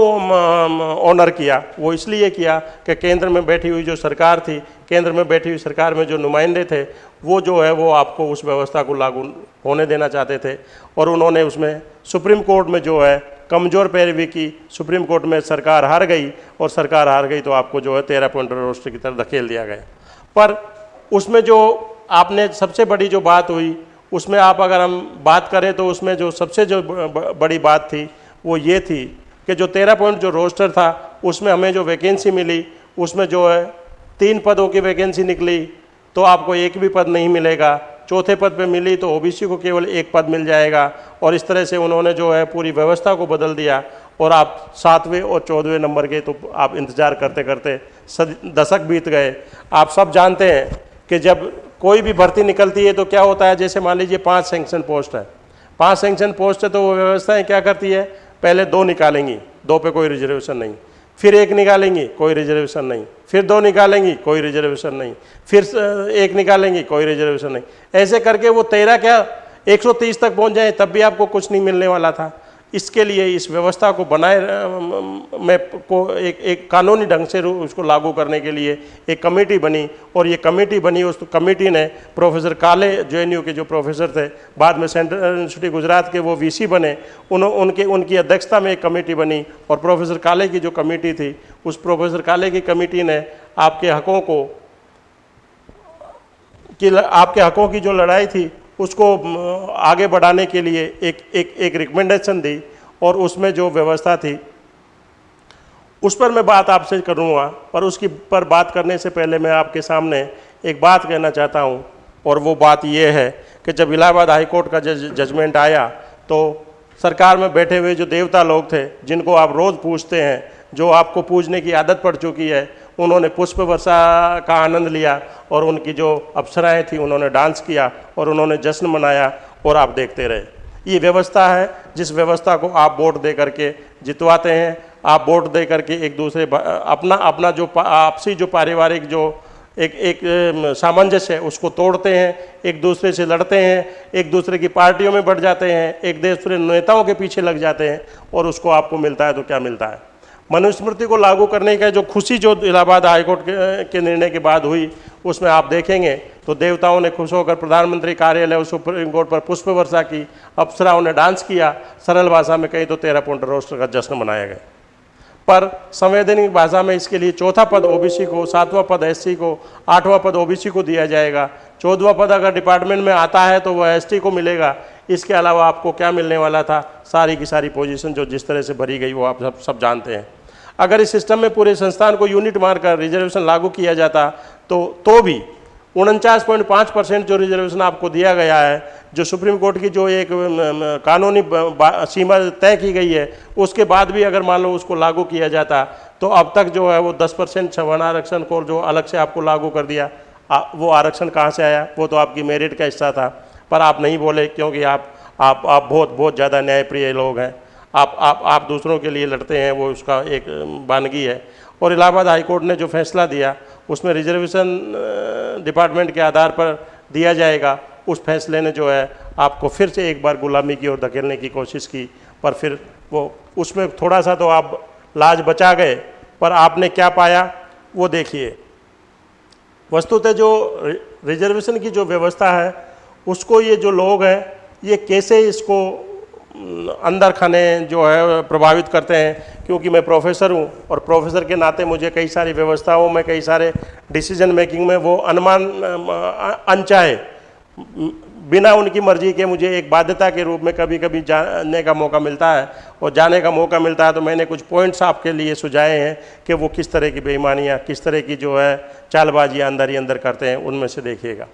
ऑनर किया? वो इसलिए किया कि केंद्र में बैठी हुई जो सरकार थी केंद्र में बैठी हुई सरकार में जो नुमाइंदे थे, वो जो है, वो आपको उस व्यवस्था को लागू होने देना चाहते थे। और उन्होंने उसमें सुप्रीम कोर्ट में जो है, कमज़ोर पैरवी की सुप्रीम कोर्ट में सरकार हार गई, और सरकार हार गई तो आपको जो है, तेरह पॉइंट रोस्टर की तरफ़ धकेल दिया गया। पर उसमें जो आपने सबसे बड़ी जो बात हुई, उसमें आप अगर हम बात करें तो उसमें जो सबसे जो बड़ी बात थी, वो ये थी कि जो तेरह पॉइंट जो रोस्टर था, उसमें हमें जो वैकेंसी मिली, उसमें जो है तीन पदों की वैकेंसी निकली तो आपको एक भी पद नहीं मिलेगा। चौथे पद पे मिली तो ओबीसी को केवल एक पद मिल जाएगा। और इस तरह से उन्होंने जो है पूरी व्यवस्था को बदल दिया। और आप सातवें और चौदहवें नंबर के तो आप इंतज़ार करते करते दशक बीत गए। आप सब जानते हैं कि जब कोई भी भर्ती निकलती है तो क्या होता है? जैसे मान लीजिए पाँच सेंक्शन पोस्ट है। पाँच सेंक्शन पोस्ट है तो वो व्यवस्थाएँ क्या करती है? पहले दो निकालेंगी, दो पे कोई रिजर्वेशन नहीं। फिर एक निकालेंगी, कोई रिजर्वेशन नहीं। फिर दो निकालेंगी, कोई रिजर्वेशन नहीं। फिर एक निकालेंगी, कोई रिजर्वेशन नहीं। ऐसे करके वो तेरह क्या 130 तक पहुँच जाए, तब भी आपको कुछ नहीं मिलने वाला था। इसके लिए इस व्यवस्था को बनाए में को एक एक कानूनी ढंग से उसको लागू करने के लिए एक कमेटी बनी और ये कमेटी बनी, उस कमेटी ने प्रोफेसर काले जे के जो प्रोफेसर थे, बाद में सेंट्रल यूनिवर्सिटी गुजरात के वो वीसी बने उन उनके, उनकी अध्यक्षता में एक कमेटी बनी और प्रोफेसर काले की जो कमेटी थी, उस प्रोफेसर काले की कमेटी ने आपके हकों को, कि आपके हकों की जो लड़ाई थी उसको आगे बढ़ाने के लिए एक एक एक रिकमेंडेशन दी और उसमें जो व्यवस्था थी, उस पर मैं बात आपसे करूँगा। पर उसकी, पर बात करने से पहले मैं आपके सामने एक बात कहना चाहता हूँ और वो बात ये है कि जब इलाहाबाद हाई कोर्ट का जज जजमेंट आया तो सरकार में बैठे हुए जो देवता लोग थे, जिनको आप रोज़ पूछते हैं, जो आपको पूजने की आदत पड़ चुकी है उन्होंने पुष्प वर्षा का आनंद लिया और उनकी जो अप्सराएँ थी, उन्होंने डांस किया और उन्होंने जश्न मनाया और आप देखते रहे। ये व्यवस्था है, जिस व्यवस्था को आप वोट दे करके जितवाते हैं, आप वोट दे करके एक दूसरे अपना अपना जो आपसी जो पारिवारिक जो एक एक सामंजस्य है, उसको तोड़ते हैं, एक दूसरे से लड़ते हैं, एक दूसरे की पार्टियों में बढ़ जाते हैं, एक दूसरे नेताओं के पीछे लग जाते हैं और उसको आपको मिलता है तो क्या मिलता है? मनुस्मृति को लागू करने का जो खुशी जो इलाहाबाद हाईकोर्ट के, के निर्णय के बाद हुई उसमें आप देखेंगे तो देवताओं ने खुश होकर प्रधानमंत्री कार्यालय और सुप्रीम कोर्ट पर पुष्प वर्षा की अप्सराओं ने डांस किया सरल भाषा में कहीं तो तेरह पॉइंट रोस्टर का जश्न मनाया गया। पर संवैधानिक भाषा में इसके लिए चौथा पद ओबीसी को सातवां पद एससी को आठवां पद ओबीसी को दिया जाएगा। चौदवा पद अगर डिपार्टमेंट में आता है तो वह एसटी को मिलेगा। इसके अलावा आपको क्या मिलने वाला था? सारी की सारी पोजीशन जो जिस तरह से भरी गई वो आप सब सब जानते हैं। अगर इस सिस्टम में पूरे संस्थान को यूनिट मारकर रिजर्वेशन लागू किया जाता तो तो भी उनचास पॉइंट पाँच परसेंट जो रिजर्वेशन आपको दिया गया है जो सुप्रीम कोर्ट की जो एक कानूनी सीमा तय की गई है उसके बाद भी अगर मान लो उसको लागू किया जाता तो अब तक जो है वो 10 परसेंट छवन आरक्षण को जो अलग से आपको लागू कर दिया आ, वो आरक्षण कहाँ से आया वो तो आपकी मेरिट का हिस्सा था पर आप नहीं बोले क्योंकि आप आप आप बहुत बहुत ज़्यादा न्यायप्रिय लोग हैं। आप आप आप दूसरों के लिए लड़ते हैं, वो उसका एक बानगी है। और इलाहाबाद हाईकोर्ट ने जो फैसला दिया, उसमें रिजर्वेशन डिपार्टमेंट के आधार पर दिया जाएगा। उस फैसले ने जो है, आपको फिर से एक बार गुलामी की ओर धकेलने की कोशिश की, पर फिर वो, उसमें थोड़ा सा तो आप लाज बचा गए, पर आपने क्या पाया, वो देखिए। वस्तुतः जो रिजर्वेशन की जो व्यवस्था है, उसको ये जो लोग हैं, ये कैसे इसको अंदर खाने जो है, प्रभावित करते हैं, क्योंकि मैं प्रोफेसर हूँ और प्रोफेसर के नाते मुझे कई सारी व्यवस्थाओं में, कई सारे डिसीज़न मेकिंग में वो अनुमान अनचाहे। बिना उनकी मर्ज़ी के मुझे एक बाध्यता के रूप में कभी कभी जाने का मौका मिलता है और जाने का मौका मिलता है तो मैंने कुछ पॉइंट्स आपके लिए सुझाए हैं कि वो किस तरह की बेईमानियाँ, किस तरह की जो है चालबाजियाँ अंदर ही अंदर करते हैं, उनमें से देखिएगा।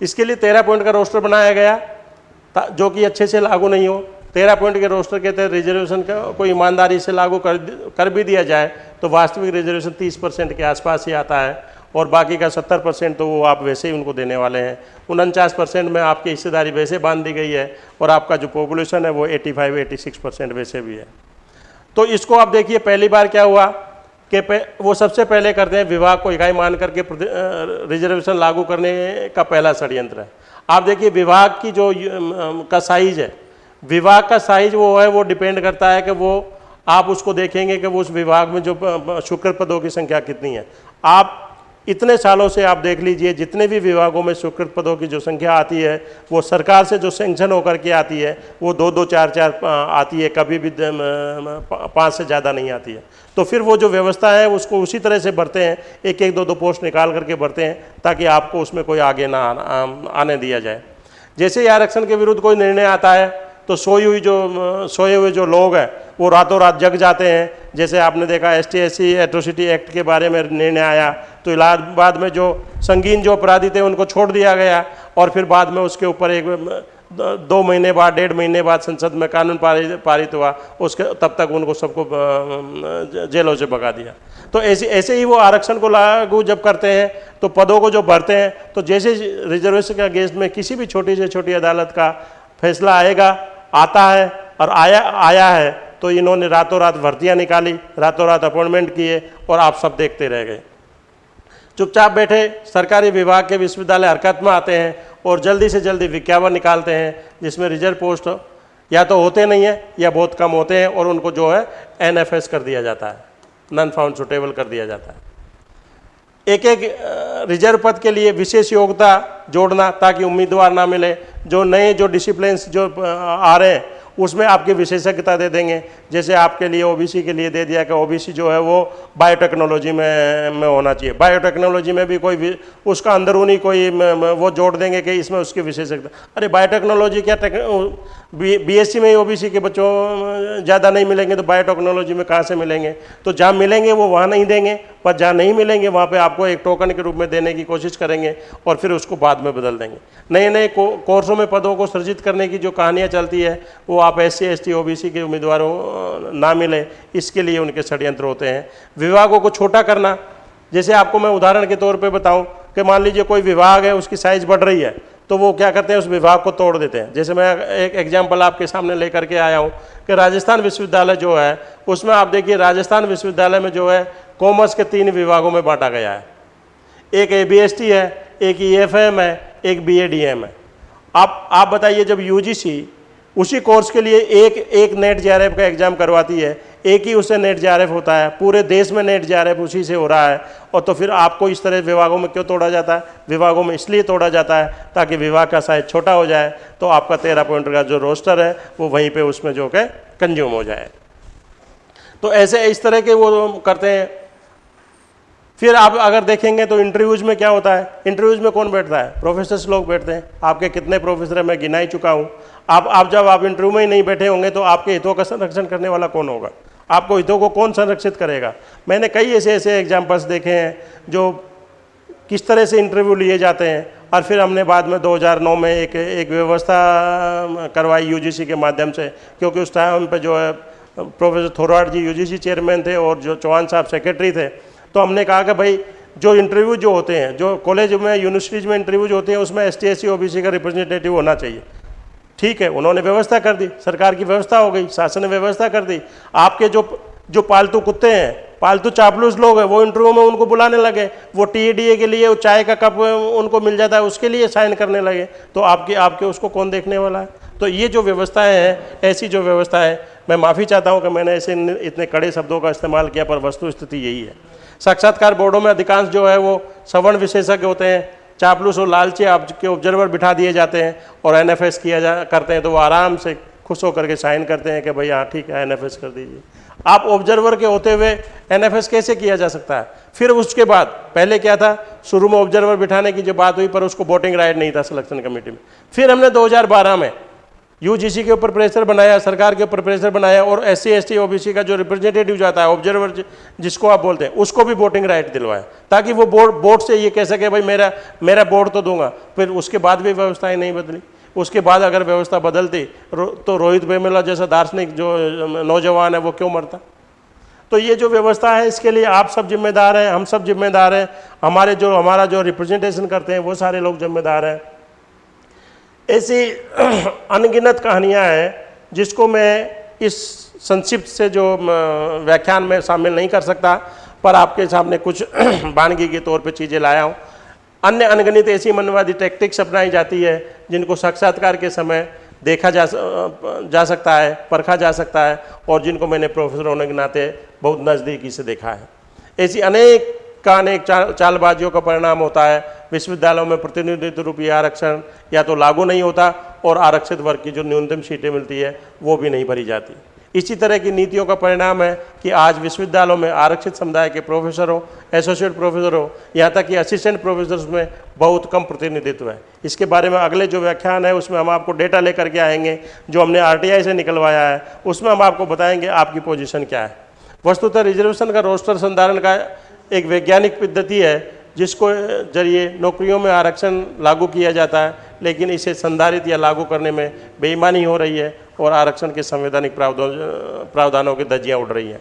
इसके लिए तेरह पॉइंट का रोस्टर बनाया गया जो कि अच्छे से लागू नहीं हो। तेरह पॉइंट के रोस्टर के तहत रिजर्वेशन का कोई ईमानदारी से लागू कर कर भी दिया जाए तो वास्तविक रिजर्वेशन तीस परसेंट के आसपास ही आता है, और बाकी का सत्तर परसेंट तो वो आप वैसे ही उनको देने वाले हैं। उनचास परसेंट में आपकी हिस्सेदारी वैसे बाँध दी गई है, और आपका जो पॉपुलेशन है वो eighty five, eighty six percent वैसे भी है। तो इसको आप देखिए, पहली बार क्या हुआ कि वो सबसे पहले करते हैं विभाग को इकाई मान करके रिजर्वेशन लागू करने का पहला षडयंत्र है। आप देखिए विभाग की जो का साइज़ है विभाग का साइज़ वो है, वो डिपेंड करता है कि वो, आप उसको देखेंगे कि वो उस विभाग में जो शुक्र पदों की संख्या कितनी है। आप इतने सालों से आप देख लीजिए, जितने भी विभागों में स्वीकृत पदों की जो संख्या आती है, वो सरकार से जो सेंक्शन होकर के आती है, वो दो दो, चार चार आती है, कभी भी पाँच से ज़्यादा नहीं आती है। तो फिर वो जो व्यवस्था है, उसको उसी तरह से भरते हैं एक एक दो दो पोस्ट निकाल करके भरते हैं, ताकि आपको उसमें कोई आगे ना आने दिया जाए। जैसे ही आरक्षण के विरुद्ध कोई निर्णय आता है तो सोई हुई जो सोए हुए जो लोग हैं, वो रातों रात जग जाते हैं। जैसे आपने देखा S T S atrocity act के बारे में निर्णय आया। तो इलाहाबाद में जो संगीन जो अपराधी थे, उनको छोड़ दिया गया और फिर बाद में उसके ऊपर एक दो महीने बाद, डेढ़ महीने बाद संसद में कानून पारित पारित हुआ। उसके, तब तक उनको सबको जेलों से भगा दिया। तो ऐसे ऐसे ही वो आरक्षण को लागू जब करते हैं तो पदों को जो भरते हैं तो जैसे रिजर्वेशन के अगेंस्ट में किसी भी छोटी से छोटी अदालत का फैसला आएगा आता है और आया आया है तो इन्होंने रातों रात भर्तियाँ निकाली, रातों रात अपॉइंटमेंट किए और आप सब देखते रह गए। चुपचाप बैठे, सरकारी विभाग के विश्वविद्यालय हरकत में आते हैं और जल्दी से जल्दी विज्ञापन निकालते हैं, जिसमें रिज़र्व पोस्ट या तो होते नहीं है, या बहुत कम होते हैं और उनको जो है एनएफएस कर दिया जाता है, नॉन फाउंड सुटेबल कर दिया जाता है। एक एक रिज़र्व पद के लिए विशेष योग्यता जोड़ना ताकि उम्मीदवार ना मिले। जो नए, जो डिसिप्लिन्स जो आ रहे हैं, उसमें आपकी विशेषज्ञता दे देंगे। जैसे आपके लिए ओबीसी के लिए दे दिया कि ओबीसी जो है वो बायोटेक्नोलॉजी में में होना चाहिए। बायोटेक्नोलॉजी में भी कोई भी उसका अंदरूनी कोई वो जोड़ देंगे कि इसमें उसकी विशेषज्ञता। अरे बायोटेक्नोलॉजी क्या बी एस में ओबीसी के बच्चों, ज़्यादा नहीं मिलेंगे तो बायोटेक्नोलॉजी में कहाँ से मिलेंगे? तो जहाँ मिलेंगे वो वहाँ नहीं देंगे, पर जहाँ नहीं मिलेंगे, वहाँ पे आपको एक टोकन के रूप में देने की कोशिश करेंगे और फिर उसको बाद में बदल देंगे। नए नए कोर्सों में पदों को सृजित करने की जो कहानियाँ चलती है, वो आप एस सी एस के उम्मीदवारों, ना मिले, इसके लिए उनके षड्यंत्र होते हैं। विभागों को छोटा करना, जैसे आपको मैं उदाहरण के तौर पर बताऊँ कि मान लीजिए कोई विभाग है, उसकी साइज़ बढ़ रही है तो वो क्या करते हैं, उस विभाग को तोड़ देते हैं। जैसे मैं एक एग्ज़ाम्पल आपके सामने लेकर के आया हूँ कि राजस्थान विश्वविद्यालय जो है, उसमें आप देखिए राजस्थान विश्वविद्यालय में जो है, कॉमर्स के तीन विभागों में बांटा गया है। एक ए बी एस टी है, एक ई एफ़ एम है, एक बी ए डी एम है। आप आप बताइए जब यू जी सी उसी कोर्स के लिए एक एक नेट जेआरएफ का एग्ज़ाम करवाती है। एक ही उससे नेट जेआरएफ होता है। पूरे देश में नेट जे उसी से हो रहा है। और तो फिर आपको इस तरह विभागों में क्यों तोड़ा जाता है? विभागों में इसलिए तोड़ा जाता है ताकि विभाग का साइज़ छोटा हो जाए। तो आपका तेरह पॉइंट का जो रोस्टर है, वो वहीं पर उसमें जो कि कंज्यूम हो जाए। तो ऐसे इस तरह के वो करते हैं। फिर आप अगर देखेंगे तो इंटरव्यूज़ में क्या होता है? इंटरव्यूज़ में कौन बैठता है? प्रोफेसर्स लोग बैठते हैं। आपके कितने प्रोफेसर हैं? मैं गिना ही चुका हूँ। आप आप जब आप इंटरव्यू में ही नहीं बैठे होंगे तो आपके हितों का संरक्षण करने वाला कौन होगा? आपको हितों को कौन संरक्षित करेगा? मैंने कई ऐसे ऐसे एग्जाम्पल्स देखे हैं जो किस तरह से इंटरव्यू लिए जाते हैं और फिर हमने बाद में 2009 में एक एक व्यवस्था करवाई यूजीसी के माध्यम से, क्योंकि उस टाइम पर जो है professor Thorat ji UGC chairman थे और जो चौहान साहब सेक्रेटरी थे। तो हमने कहा कि भाई, जो इंटरव्यू जो होते हैं, जो कॉलेज में यूनिवर्सिटीज में इंटरव्यू जो होते हैं, उसमें एस टी का रिप्रेजेंटेटिव होना चाहिए। ठीक है, उन्होंने व्यवस्था कर दी, सरकार की व्यवस्था हो गई, शासन ने व्यवस्था कर दी। आपके जो जो पालतू कुत्ते हैं, पालतू चापलूस लोग हैं, वो इंटरव्यू में उनको बुलाने लगे, वो टीएडीए के लिए, वो चाय का कप उनको मिल जाता है, उसके लिए साइन करने लगे। तो आपके आपके उसको कौन देखने वाला है? तो ये जो व्यवस्थाएँ हैं, ऐसी जो व्यवस्था है मैं माफ़ी चाहता हूँ कि मैंने ऐसे इतने कड़े शब्दों का इस्तेमाल किया, पर वस्तु स्थिति यही है। साक्षात्कार बोर्डों में अधिकांश जो है, वो सवर्ण विशेषज्ञ होते हैं चापलूस और लालचे आपके ऑब्जर्वर बिठा दिए जाते हैं और एनएफएस किया जा, करते हैं तो वो आराम से खुश होकर के साइन करते हैं कि भाई हाँ ठीक है एनएफएस कर दीजिए। आप ऑब्जर्वर के होते हुए एनएफएस कैसे किया जा सकता है? फिर उसके बाद, पहले क्या था? शुरू में ऑब्जर्वर बिठाने की जो बात हुई, पर उसको वोटिंग राइट नहीं था सिलेक्शन कमेटी में। फिर हमने 2012 में यूजीसी के ऊपर प्रेशर बनाया, सरकार के ऊपर प्रेशर बनाया और एस सी एस टी का जो रिप्रेजेंटेटिव जाता है ऑब्जर्वर जिसको आप बोलते हैं, उसको भी वोटिंग राइट दिलवाया ताकि वो बोर्ड बोर्ड से ये कह सके, भाई मेरा मेरा बोर्ड तो दूँगा। फिर उसके बाद भी व्यवस्थाएँ नहीं बदली। उसके बाद अगर व्यवस्था बदलती तो रोहित वेमुला जैसा दार्शनिक जो, नौजवान है, वो क्यों मरता? तो ये जो व्यवस्था है, इसके लिए आप सब जिम्मेदार हैं, हम सब जिम्मेदार हैं। हमारे जो, हमारा जो रिप्रेजेंटेशन करते हैं, वो सारे लोग जिम्मेदार हैं। ऐसी अनगिनत कहानियाँ हैं, जिसको मैं इस संक्षिप्त से जो व्याख्यान में शामिल नहीं कर सकता, पर आपके सामने कुछ वानगी के तौर पे चीज़ें लाया हूँ। अन्य अनगिनत ऐसी मनवादी टैक्टिक्स अपनाई जाती है, जिनको साक्षात्कार के समय देखा जा जा सकता है, परखा जा सकता है, और जिनको मैंने प्रोफेसर होने के नाते बहुत नज़दीकी से देखा है। ऐसी अनेक का अनेक चाल, चालबाजियों का परिणाम होता है विश्वविद्यालयों में प्रतिनिधित्व रूपी आरक्षण या तो लागू नहीं होता और आरक्षित वर्ग की जो न्यूनतम सीटें मिलती है, वो भी नहीं भरी जाती। इसी तरह की नीतियों का परिणाम है कि आज विश्वविद्यालयों में आरक्षित समुदाय के प्रोफेसर, एसोसिएट प्रोफेसर, यहाँ तक कि असिस्टेंट प्रोफेसर में बहुत कम प्रतिनिधित्व है। इसके बारे में अगले जो व्याख्यान है, उसमें हम आपको डेटा लेकर के आएँगे, जो हमने आरटीआई से निकलवाया है। उसमें हम आपको बताएँगे आपकी पोजिशन क्या है। वस्तुतः रिजर्वेशन का रोस्टर संधारण का एक वैज्ञानिक पद्धति है जिसको ज़रिए नौकरियों में आरक्षण लागू किया जाता है, लेकिन इसे संधारित या लागू करने में बेईमानी हो रही है और आरक्षण के संवैधानिक प्रावधान, प्रावधानों की धज्जियाँ उड़ रही हैं।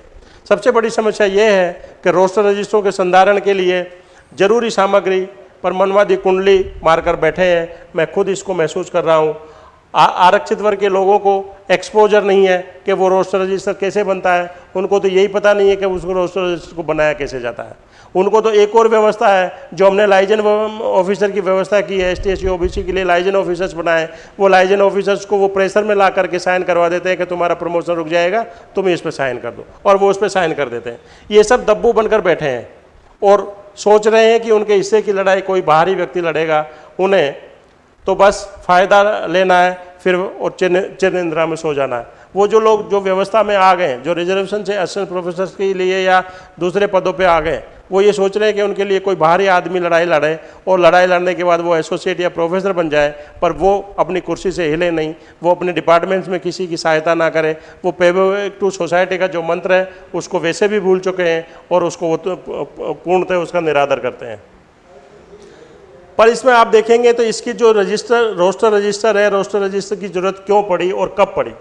सबसे बड़ी समस्या ये है कि रोस्टर रजिस्टरों के संधारण के लिए ज़रूरी सामग्री पर मनवादी कुंडली मारकर बैठे हैं। मैं खुद इसको महसूस कर रहा हूँ। आरक्षित वर्ग के लोगों को एक्सपोजर नहीं है कि वो रोस्टर रजिस्टर कैसे बनता है। उनको तो यही पता नहीं है कि उसको रोस्टर रजिस्टर को बनाया कैसे जाता है। उनको तो एक और व्यवस्था है, जो हमने लाइजन ऑफिसर की व्यवस्था की है S T S O B C के लिए लाइजन ऑफिसर्स बनाए, वो लाइजन ऑफिसर्स को वो प्रेशर में ला करके साइन करवा देते हैं कि तुम्हारा प्रमोशन रुक जाएगा, तुम इस पर साइन कर दो, और वो उस पर साइन कर देते हैं। ये सब दब्बू बनकर बैठे हैं, और सोच रहे हैं कि उनके हिस्से की लड़ाई, कोई बाहरी व्यक्ति लड़ेगा, उन्हें तो बस फ़ायदा लेना है, फिर और चिन्ह इंदिरा में सो जाना है। वो जो लोग जो व्यवस्था में आ गए जो रिजर्वेशन से असिस्टेंट प्रोफेसर के लिए या दूसरे पदों पे आ गए वो ये सोच रहे हैं कि उनके लिए कोई बाहरी आदमी लड़ाई लड़े और लड़ाई लड़ने के बाद वो एसोसिएट या प्रोफेसर बन जाए, पर वो अपनी कुर्सी से हिले नहीं, वो अपने डिपार्टमेंट्स में किसी की सहायता ना करे। वो पेबो टू सोसाइटी का जो मंत्र है, उसको वैसे भी भूल चुके हैं और उसको वो तो पूर्णतः उसका निरादर करते हैं। पर इसमें आप देखेंगे तो इसकी जो रजिस्टर, रोस्टर रजिस्टर है, रोस्टर रजिस्टर की ज़रूरत क्यों पड़ी और कब पड़ी?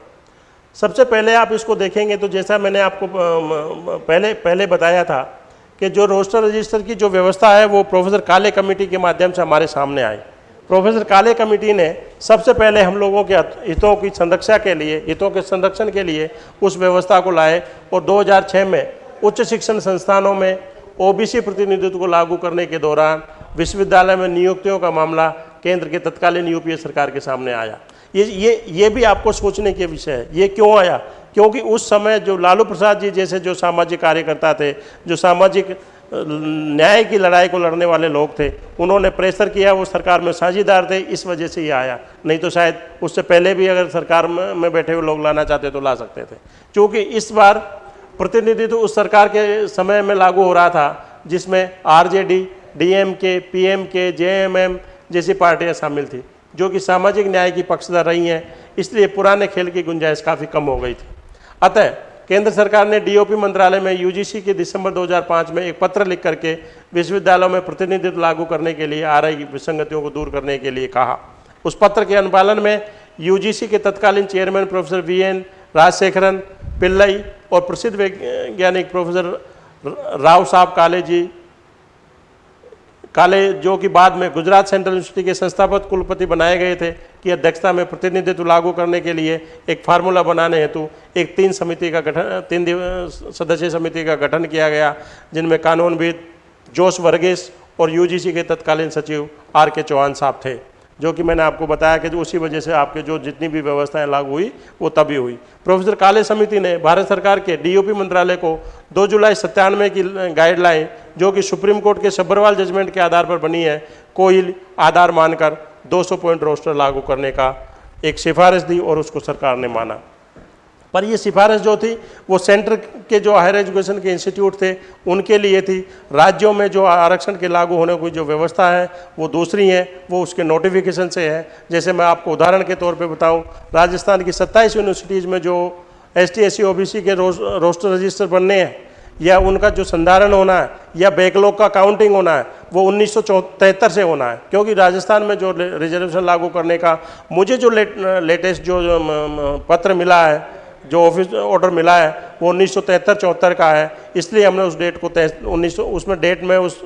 सबसे पहले आप इसको देखेंगे तो जैसा मैंने आपको पहले पहले बताया था कि जो रोस्टर रजिस्टर की जो व्यवस्था है, वो प्रोफेसर काले कमेटी के माध्यम से हमारे सामने आई। प्रोफेसर काले कमेटी ने सबसे पहले हम लोगों के हितों की संरक्षा के लिए, हितों के संरक्षण के लिए उस व्यवस्था को लाए और 2006 में उच्च शिक्षण संस्थानों में ओबीसी प्रतिनिधित्व को लागू करने के दौरान विश्वविद्यालय में नियुक्तियों का मामला केंद्र के तत्कालीन यूपीए सरकार के सामने आया। ये ये ये भी आपको सोचने के विषय है। ये क्यों आया? क्योंकि उस समय जो लालू प्रसाद जी जैसे जो सामाजिक कार्यकर्ता थे, जो सामाजिक न्याय की लड़ाई को लड़ने वाले लोग थे, उन्होंने प्रेशर किया, वो सरकार में साझेदार थे, इस वजह से ये आया। नहीं तो शायद उससे पहले भी अगर सरकार में बैठे हुए लोग लाना चाहते तो ला सकते थे। क्योंकि इस बार प्रतिनिधित्व उस सरकार के समय में लागू हो रहा था, जिसमें डीएमके, पीएमके, जेएमएम जैसी पार्टियाँ शामिल थी, जो कि सामाजिक न्याय की पक्षधर रही हैं, इसलिए पुराने खेल की गुंजाइश काफ़ी कम हो गई थी। अतः केंद्र सरकार ने डीओपी मंत्रालय में यूजीसी के दिसंबर 2005 में एक पत्र लिख करके विश्वविद्यालयों में प्रतिनिधित्व लागू करने के लिए आ रही विसंगतियों को दूर करने के लिए कहा। उस पत्र के अनुपालन में यूजीसी के तत्कालीन chairman professor V N Rajasekharan, Pillai और प्रसिद्ध वैज्ञानिक प्रोफेसर राव साहब काले जी काले जो कि बाद में गुजरात सेंट्रल यूनिवर्सिटी के संस्थापक कुलपति बनाए गए थे की अध्यक्षता में प्रतिनिधित्व लागू करने के लिए एक फार्मूला बनाने हेतु एक तीन समिति का गठन, तीन सदस्य समिति का गठन किया गया, जिनमें कानूनविद जोश वर्गीस और यूजीसी के तत्कालीन सचिव आर के चौहान साहब थे। जो कि मैंने आपको बताया कि जो उसी वजह से आपके जो जितनी भी व्यवस्थाएँ लागू हुई, वो तभी हुई। प्रोफेसर काले समिति ने भारत सरकार के डीओपी मंत्रालय को 2 जुलाई सत्तानवे की गाइडलाइन, जो कि सुप्रीम कोर्ट के सब्बरवाल जजमेंट के आधार पर बनी है, कोई आधार मानकर 200 पॉइंट रोस्टर लागू करने का एक सिफारिश दी और उसको सरकार ने माना। पर ये सिफारिश जो थी वो सेंटर के जो हायर एजुकेशन के इंस्टीट्यूट थे उनके लिए थी। राज्यों में जो आरक्षण के लागू होने की जो व्यवस्था है वो दूसरी है वो उसके नोटिफिकेशन से है। जैसे मैं आपको उदाहरण के तौर पे बताऊँ राजस्थान की सत्ताईस यूनिवर्सिटीज़ में जो एस टी एस सी के रोस्टर रजिस्टर बनने हैं या उनका जो संधारण होना है या बैकलॉग का काउंटिंग होना है वो उन्नीस से होना है। क्योंकि राजस्थान में जो रिजर्वेशन लागू करने का मुझे जो लेट, लेटेस्ट जो, जो पत्र मिला है जो ऑफ़िस ऑर्डर मिला है, वो उन्नीस सौ चौहत्तर का है। इसलिए हमने उस डेट को उन्नीस उसमें डेट में उस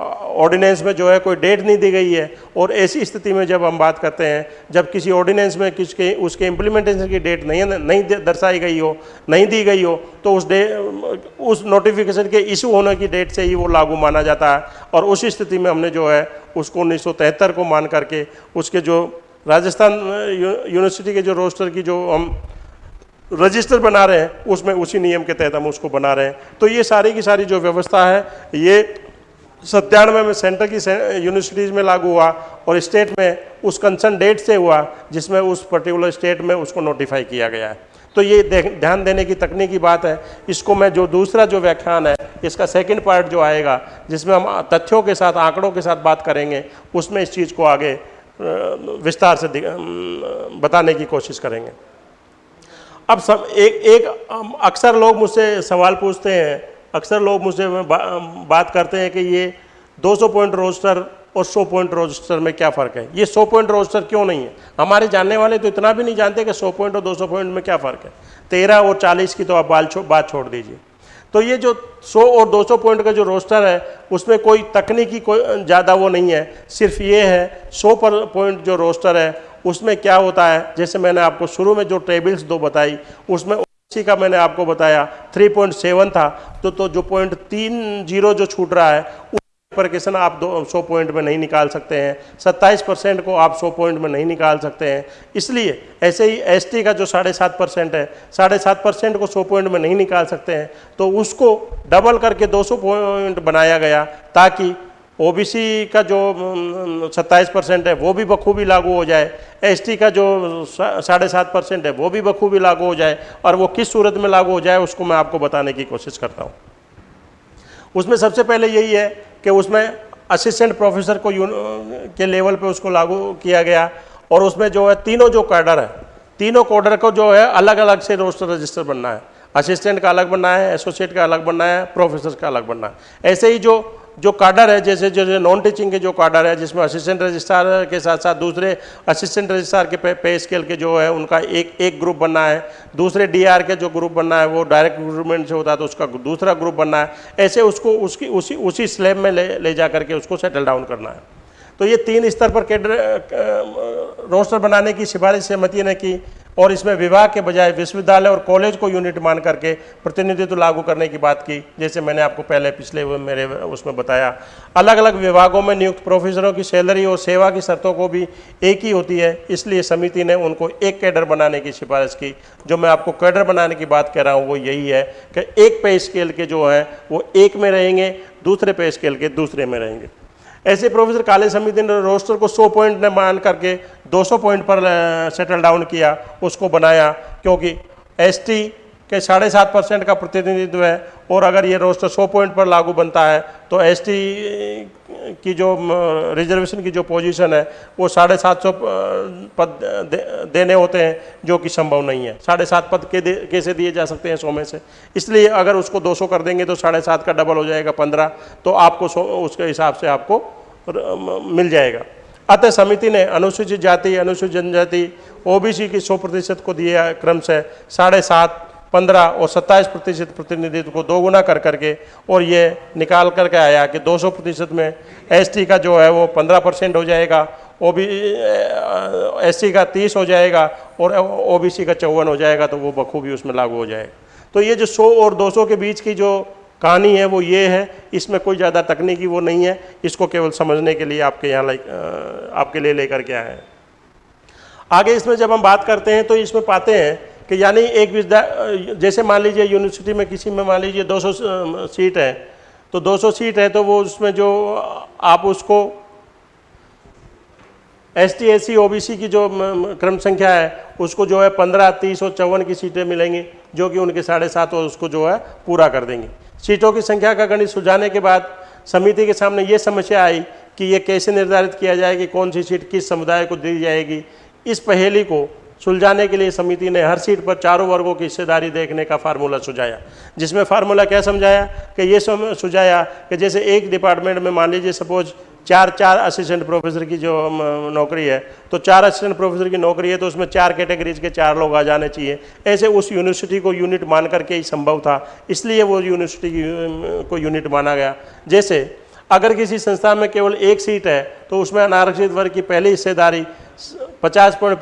ऑर्डिनेंस में जो है कोई डेट नहीं दी गई है। और ऐसी स्थिति में जब हम बात करते हैं, जब किसी ऑर्डिनेंस में किसके, उसके इम्प्लीमेंटेशन की डेट नहीं नहीं दर्शाई गई हो, नहीं दी गई हो तो उस डे उस नोटिफिकेशन के इशू होने की डेट से ही वो लागू माना जाता है। और उसी स्थिति में हमने जो है, उसको उन्नीस सौ तिहत्तर को मान करके, उसके जो राजस्थान यूनिवर्सिटी के जो रोस्टर की जो हम रजिस्टर बना रहे हैं, उसमें उसी नियम के तहत हम उसको बना रहे हैं। तो ये सारी की सारी जो व्यवस्था है, ये सत्तानवे में सेंटर की यूनिवर्सिटीज़ में लागू हुआ और स्टेट में उस कंसर्न डेट से हुआ, जिसमें उस पर्टिकुलर स्टेट में उसको नोटिफाई किया गया है। तो ये ध्यान देने की तकनीकी बात है। इसको मैं जो दूसरा जो व्याख्यान है, इसका सेकंड पार्ट जो आएगा, जिसमें हम तथ्यों के साथ, आंकड़ों के साथ बात करेंगे, उसमें इस चीज़ को आगे विस्तार से बताने की कोशिश करेंगे। अब सब एक एक अक्सर लोग मुझसे सवाल पूछते हैं अक्सर लोग मुझसे बा, बात करते हैं कि ये 200 पॉइंट रोस्टर और 100 पॉइंट रोस्टर में क्या फ़र्क है? ये 100 पॉइंट रोस्टर क्यों नहीं है? हमारे जानने वाले तो इतना भी नहीं जानते कि 100 पॉइंट और 200 पॉइंट में क्या फ़र्क है। तेरह और चालीस की तो आप बाल छो, बात छोड़ दीजिए। तो ये जो 100 और 200 पॉइंट का जो रोस्टर है उसमें कोई तकनीकी कोई ज़्यादा वो नहीं है। सिर्फ़ ये है 100 पर पॉइंट जो रोस्टर है उसमें क्या होता है? जैसे मैंने आपको शुरू में जो टेबल्स दो बताई, उसमें उसी का मैंने आपको बताया 3.7 था। तो तो जो पॉइंट तीन ज़ीरो जो छूट रहा है उस पर प्रकेशन आप दो, सौ पॉइंट में नहीं निकाल सकते हैं। सत्ताईस परसेंट को आप सौ पॉइंट में नहीं निकाल सकते हैं। इसलिए ऐसे ही एसटी का जो साढ़े सात परसेंट है, साढ़े सात परसेंट को सौ पॉइंट में नहीं निकाल सकते हैं। तो उसको डबल करके दो सौ पॉइंट बनाया गया, ताकि ओबीसी का जो सत्ताईस परसेंट है, वो भी बखूबी लागू हो जाए। एसटी का जो साढ़े सात परसेंट है, वो भी बखूबी लागू हो जाए, और वो किस सूरत में लागू हो जाए, उसको मैं आपको बताने की कोशिश करता हूँ। उसमें सबसे पहले यही है कि उसमें असिस्टेंट प्रोफेसर को के लेवल पे उसको लागू किया गया, और उसमें जो है, तीनों जो कैडर है, तीनों कोडर को जो है अलग अलग से रोस्टर रजिस्टर बनना है। असिस्टेंट का अलग बनना है, एसोसिएट का अलग बनना है, प्रोफेसर का अलग बनना है। ऐसे ही जो जो कार्डर है जैसे जैसे नॉन टीचिंग के जो काडर है जिसमें असिस्टेंट रजिस्ट्रार के साथ साथ दूसरे असिस्टेंट रजिस्ट्रार के पे, पे स्केल के जो है उनका एक एक ग्रुप बनना है। दूसरे डीआर के जो ग्रुप बनना है वो डायरेक्ट रिक्रूटमेंट से होता है तो उसका दूसरा ग्रुप बनना है। ऐसे उसको उसकी उसी उसी स्लैब में ले ले जा करके उसको सेटल डाउन करना है। तो ये तीन स्तर पर कैडर रोस्टर बनाने की सिफारिश सहमति ने की और इसमें विभाग के बजाय विश्वविद्यालय और कॉलेज को यूनिट मान करके प्रतिनिधित्व लागू करने की बात की, जैसे मैंने आपको पहले पिछले मेरे उसमें बताया। अलग अलग विभागों में नियुक्त प्रोफेसरों की सैलरी और सेवा की शर्तों को भी एक ही होती है, इसलिए समिति ने उनको एक कैडर बनाने की सिफारिश की। जो मैं आपको कैडर बनाने की बात कह रहा हूँ, वो यही है कि एक पे स्केल के जो हैं, वो एक में रहेंगे, दूसरे पे स्केल के दूसरे में रहेंगे। ऐसे प्रोफेसर काले समिति ने रोस्टर को 100 पॉइंट ने मान करके 200 पॉइंट पर सेटल डाउन किया, उसको बनाया, क्योंकि एसटी के साढ़े सात परसेंट का प्रतिनिधित्व है और अगर ये रोस्टर 100 पॉइंट पर लागू बनता है तो एसटी की जो रिजर्वेशन की जो पोजीशन है वो साढ़े सात सौ पद दे, देने होते हैं जो कि संभव नहीं है। साढ़े सात पद के कैसे दिए जा सकते हैं सौ में से? इसलिए अगर उसको 200 कर देंगे तो साढ़े सात का डबल हो जाएगा पंद्रह तो आपको उसके हिसाब से आपको मिल जाएगा। अतः समिति ने अनुसूचित जाति अनुसूचित जनजाति ओबीसी की सौ प्रतिशत को दिया क्रम से साढ़े सात पंद्रह और सत्ताईस प्रतिशत प्रतिनिधित्व को दोगुना कर करके और ये निकाल करके आया कि 200 प्रतिशत में एसटी का जो है वो 15 परसेंट हो जाएगा ओ बी एस का 30 हो जाएगा और ओबीसी का चौवन हो जाएगा तो वो बखूबी उसमें लागू हो जाएगा। तो ये जो 100 और 200 के बीच की जो कहानी है वो ये है, इसमें कोई ज़्यादा तकनीकी वो नहीं है, इसको केवल समझने के लिए आपके यहाँ लाइक आपके लिए लेकर के आए हैं। आगे इसमें जब हम बात करते हैं तो इसमें पाते हैं कि यानी एक विद्या जैसे मान लीजिए यूनिवर्सिटी में किसी में मान लीजिए 200 सीट है तो 200 सीट है तो वो उसमें जो आप उसको एस टी एस सी की जो क्रम संख्या है, उसको जो है पंद्रह, तीस और चौवन की सीटें मिलेंगी, जो कि उनके साढ़े सात और उसको जो है पूरा कर देंगे। सीटों की संख्या का गणित सुझाने के बाद समिति के सामने ये समस्या आई कि ये कैसे निर्धारित किया जाए कि कौन सी सीट किस समुदाय को दी जाएगी। इस पहेली को सुलझाने के लिए समिति ने हर सीट पर चारों वर्गों की हिस्सेदारी देखने का फार्मूला सुझाया, जिसमें फार्मूला क्या समझाया कि ये सुझाया कि जैसे एक डिपार्टमेंट में मान लीजिए सपोज़ चार चार असिस्टेंट प्रोफेसर की जो नौकरी है तो चार असिस्टेंट प्रोफेसर की नौकरी है तो उसमें चार कैटेगरीज के चार लोग आ जाने चाहिए। ऐसे उस यूनिवर्सिटी को यूनिट मान करके ही संभव था, इसलिए वो यूनिवर्सिटी को यूनिट माना गया। जैसे अगर किसी संस्था में केवल एक सीट है तो उसमें अनारक्षित वर्ग की पहली हिस्सेदारी पचास पॉइंट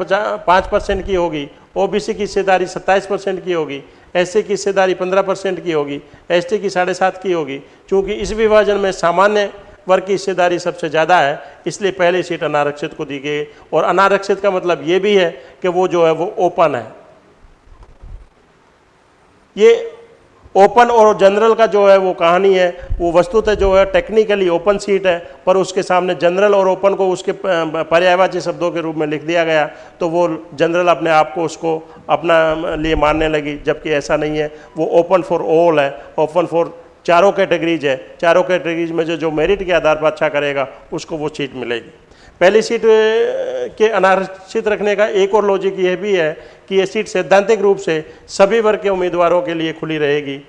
पाँच परसेंट की होगी, ओबीसी की हिस्सेदारी सत्ताईस परसेंट की होगी एस की हिस्सेदारी पंद्रह परसेंट की होगी, एसटी की साढ़े सात की होगी। क्योंकि इस विभाजन में सामान्य वर्ग की हिस्सेदारी सबसे ज़्यादा है, इसलिए पहली सीट अनारक्षित को दी गई और अनारक्षित का मतलब ये भी है कि वो जो है, वो ओपन है। ये ओपन और जनरल का जो है वो कहानी है, वो वस्तुतः जो है, टेक्निकली ओपन सीट है, पर उसके सामने जनरल और ओपन को उसके पर्यायवाची शब्दों के रूप में लिख दिया गया तो वो जनरल अपने आप को उसको अपना लिए मानने लगी, जबकि ऐसा नहीं है। वो ओपन फॉर ऑल है, ओपन फॉर चारों कैटेगरीज है। चारों कैटेगरीज में जो जो मेरिट के आधार पर अच्छा करेगा, उसको वो सीट मिलेगी। पहली सीट के अनारक्षित रखने का एक और लॉजिक यह भी है कि ये सीट सैद्धांतिक रूप से सभी वर्ग के उम्मीदवारों के लिए खुली रहेगी।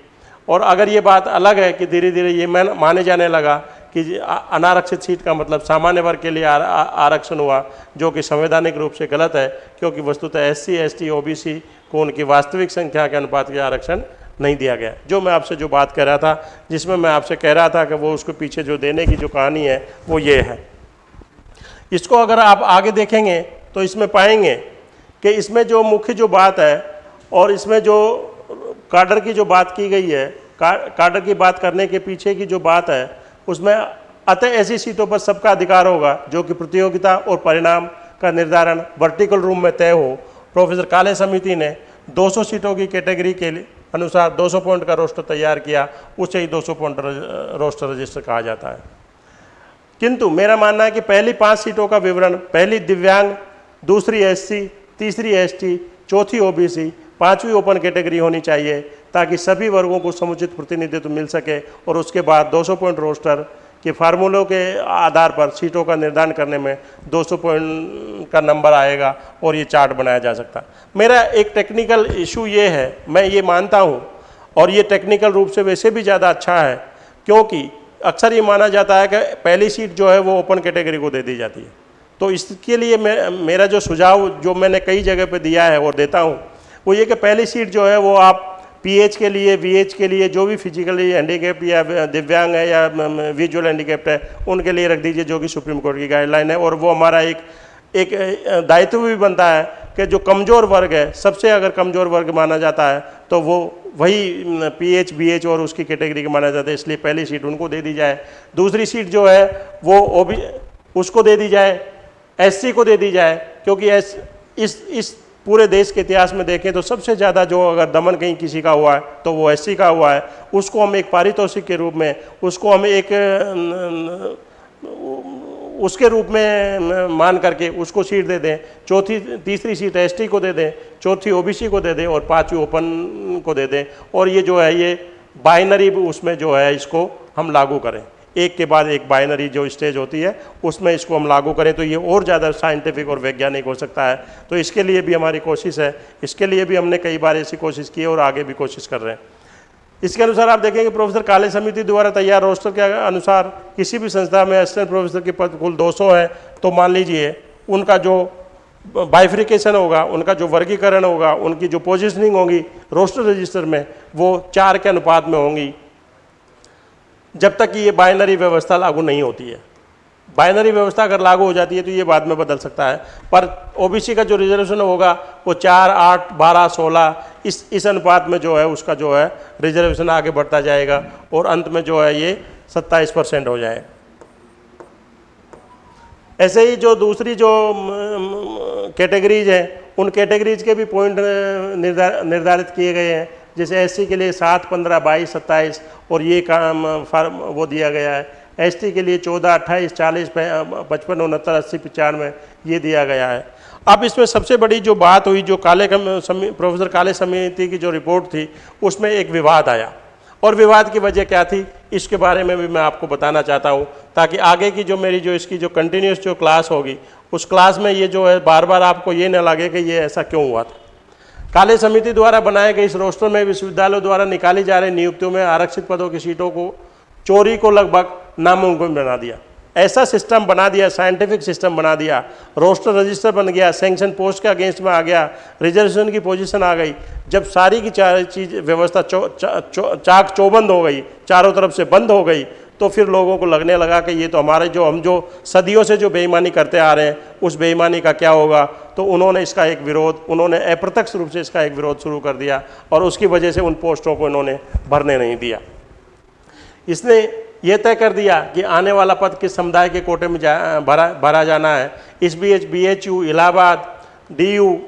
और अगर ये बात अलग है कि धीरे धीरे ये मान जाने लगा कि अनारक्षित सीट का मतलब सामान्य वर्ग के लिए आरक्षण हुआ, जो कि संवैधानिक रूप से गलत है, क्योंकि वस्तुतः S C S T O B C को उनकी वास्तविक संख्या के अनुपात के आरक्षण नहीं दिया गया। जो मैं आपसे जो बात कर रहा था, जिसमें मैं आपसे कह रहा था कि वो उसके पीछे जो देने की जो कहानी है, वो ये है। इसको अगर आप आगे देखेंगे तो इसमें पाएँगे कि इसमें जो मुख्य जो बात है और इसमें जो काडर की जो बात की गई है का, काडर की बात करने के पीछे की जो बात है उसमें अतः ऐसी सीटों पर सबका अधिकार होगा जो कि प्रतियोगिता और परिणाम का निर्धारण वर्टिकल रूम में तय हो। प्रोफेसर काले समिति ने 200 सीटों की कैटेगरी के अनुसार 200 पॉइंट का रोस्टर तैयार किया उसे ही 200 पॉइंट रोस्टर रजिस्टर कहा जाता है। किंतु मेरा मानना है कि पहली पाँच सीटों का विवरण, पहली दिव्यांग, दूसरी एससी, तीसरी एसटी, चौथी ओबीसी, पांचवी ओपन कैटेगरी होनी चाहिए ताकि सभी वर्गों को समुचित प्रतिनिधित्व मिल सके और उसके बाद 200 पॉइंट रोस्टर के फार्मूलों के आधार पर सीटों का निर्धारण करने में 200 पॉइंट का नंबर आएगा और ये चार्ट बनाया जा सकता। मेरा एक टेक्निकल इशू ये है, मैं ये मानता हूँ और ये टेक्निकल रूप से वैसे भी ज़्यादा अच्छा है क्योंकि अक्सर ये माना जाता है कि पहली सीट जो है वो ओपन कैटेगरी को दे दी जाती है। तो इसके लिए मे, मेरा जो सुझाव जो मैंने कई जगह पे दिया है और देता हूँ वो ये कि पहली सीट जो है वो आप पीएच के लिए वीएच के लिए जो भी फिजिकली हैंडीकेप या दिव्यांग है या विजुअल हैंडीकेप्ट है उनके लिए रख दीजिए जो कि सुप्रीम कोर्ट की गाइडलाइन है। और वो हमारा एक एक दायित्व भी बनता है कि जो कमज़ोर वर्ग है, सबसे अगर कमज़ोर वर्ग माना जाता है तो वो वही पी एच बी एच और उसकी कैटेगरी का माना जाता है, इसलिए पहली सीट उनको दे दी जाए। दूसरी सीट जो है, वो ओ बी उसको दे दी जाए, एससी को दे दी जाए, क्योंकि एस, इस इस पूरे देश के इतिहास में देखें तो सबसे ज़्यादा जो अगर दमन कहीं किसी का हुआ है तो वो एससी का हुआ है। उसको हम एक पारितोषिक के रूप में, उसको हम एक उसके रूप में मान करके उसको सीट दे दें, चौथी, तीसरी सीट एसटी को दे दें, चौथी ओबीसी को दे दें और पांचवी ओपन को दे दें। और ये जो है, ये बाइनरी उसमें जो है, इसको हम लागू करें। एक के बाद एक बाइनरी जो स्टेज होती है, उसमें इसको हम लागू करें तो ये और ज़्यादा साइंटिफिक और वैज्ञानिक हो सकता है। तो इसके लिए भी हमारी कोशिश है, इसके लिए भी हमने कई बार ऐसी कोशिश की है और आगे भी कोशिश कर रहे हैं। इसके अनुसार आप देखेंगे प्रोफेसर काले समिति द्वारा तैयार रोस्टर के अनुसार किसी भी संस्था में असिस्टेंट प्रोफेसर के पद कुल 200 है तो मान लीजिए, उनका जो बाइफ्रिकेशन होगा, उनका जो वर्गीकरण होगा, उनकी जो पोजिशनिंग होगी रोस्टर रजिस्टर में, वो चार के अनुपात में होंगी, जब तक कि ये बाइनरी व्यवस्था लागू नहीं होती है। बाइनरी व्यवस्था अगर लागू हो जाती है तो ये बाद में बदल सकता है। पर ओबीसी का जो रिजर्वेशन होगा, वो चार, आठ, बारह, सोलह, इस इस अनुपात में जो है, उसका जो है, रिजर्वेशन आगे बढ़ता जाएगा और अंत में जो है, ये सत्ताईस परसेंट हो जाए। ऐसे ही जो दूसरी जो कैटेगरीज हैं, उन कैटेगरीज के भी पॉइंट निर्धार, निर्धारित किए गए हैं। जैसे एससी के लिए सात, पंद्रह, बाईस, सत्ताईस और ये काम, फार्म, वो दिया गया है। एसटी के लिए चौदह, अट्ठाईस, चालीस पचपन, उनहत्तर, अस्सी, पचानवे, ये दिया गया है। अब इसमें सबसे बड़ी जो बात हुई, जो काले प्रोफेसर काले समिति की जो रिपोर्ट थी, उसमें एक विवाद आया। और विवाद की वजह क्या थी, इसके बारे में भी मैं आपको बताना चाहता हूँ, ताकि आगे की जो मेरी जो इसकी जो कंटिन्यूस जो क्लास होगी, उस क्लास में ये जो है बार बार आपको ये ना लगे कि ये ऐसा क्यों हुआ था। काले समिति द्वारा बनाए गए इस रोस्टर में विश्वविद्यालयों द्वारा निकाली जा रही नियुक्तियों में आरक्षित पदों की सीटों को, चोरी को लगभग नामुमकिन बना दिया। ऐसा सिस्टम बना दिया साइंटिफिक सिस्टम बना दिया। रोस्टर रजिस्टर बन गया सेंक्शन पोस्ट के अगेंस्ट में आ गया रिजर्वेशन की पोजीशन आ गई। जब सारी की चार चीज़ व्यवस्था चौ, चा, चौ, चाक चौबंद हो गई चारों तरफ़ से बंद हो गई तो फिर लोगों को लगने लगा कि ये तो हमारे जो हम जो सदियों से जो बेईमानी करते आ रहे हैं उस बेईमानी का क्या होगा? तो उन्होंने इसका एक विरोध उन्होंने अप्रत्यक्ष रूप से इसका एक विरोध शुरू कर दिया और उसकी वजह से उन पोस्टों को इन्होंने भरने नहीं दिया। इसने ये तय कर दिया कि आने वाला पद किस समुदाय के कोटे में जा, भरा भरा जाना है। इस B H B H U Allahabad D U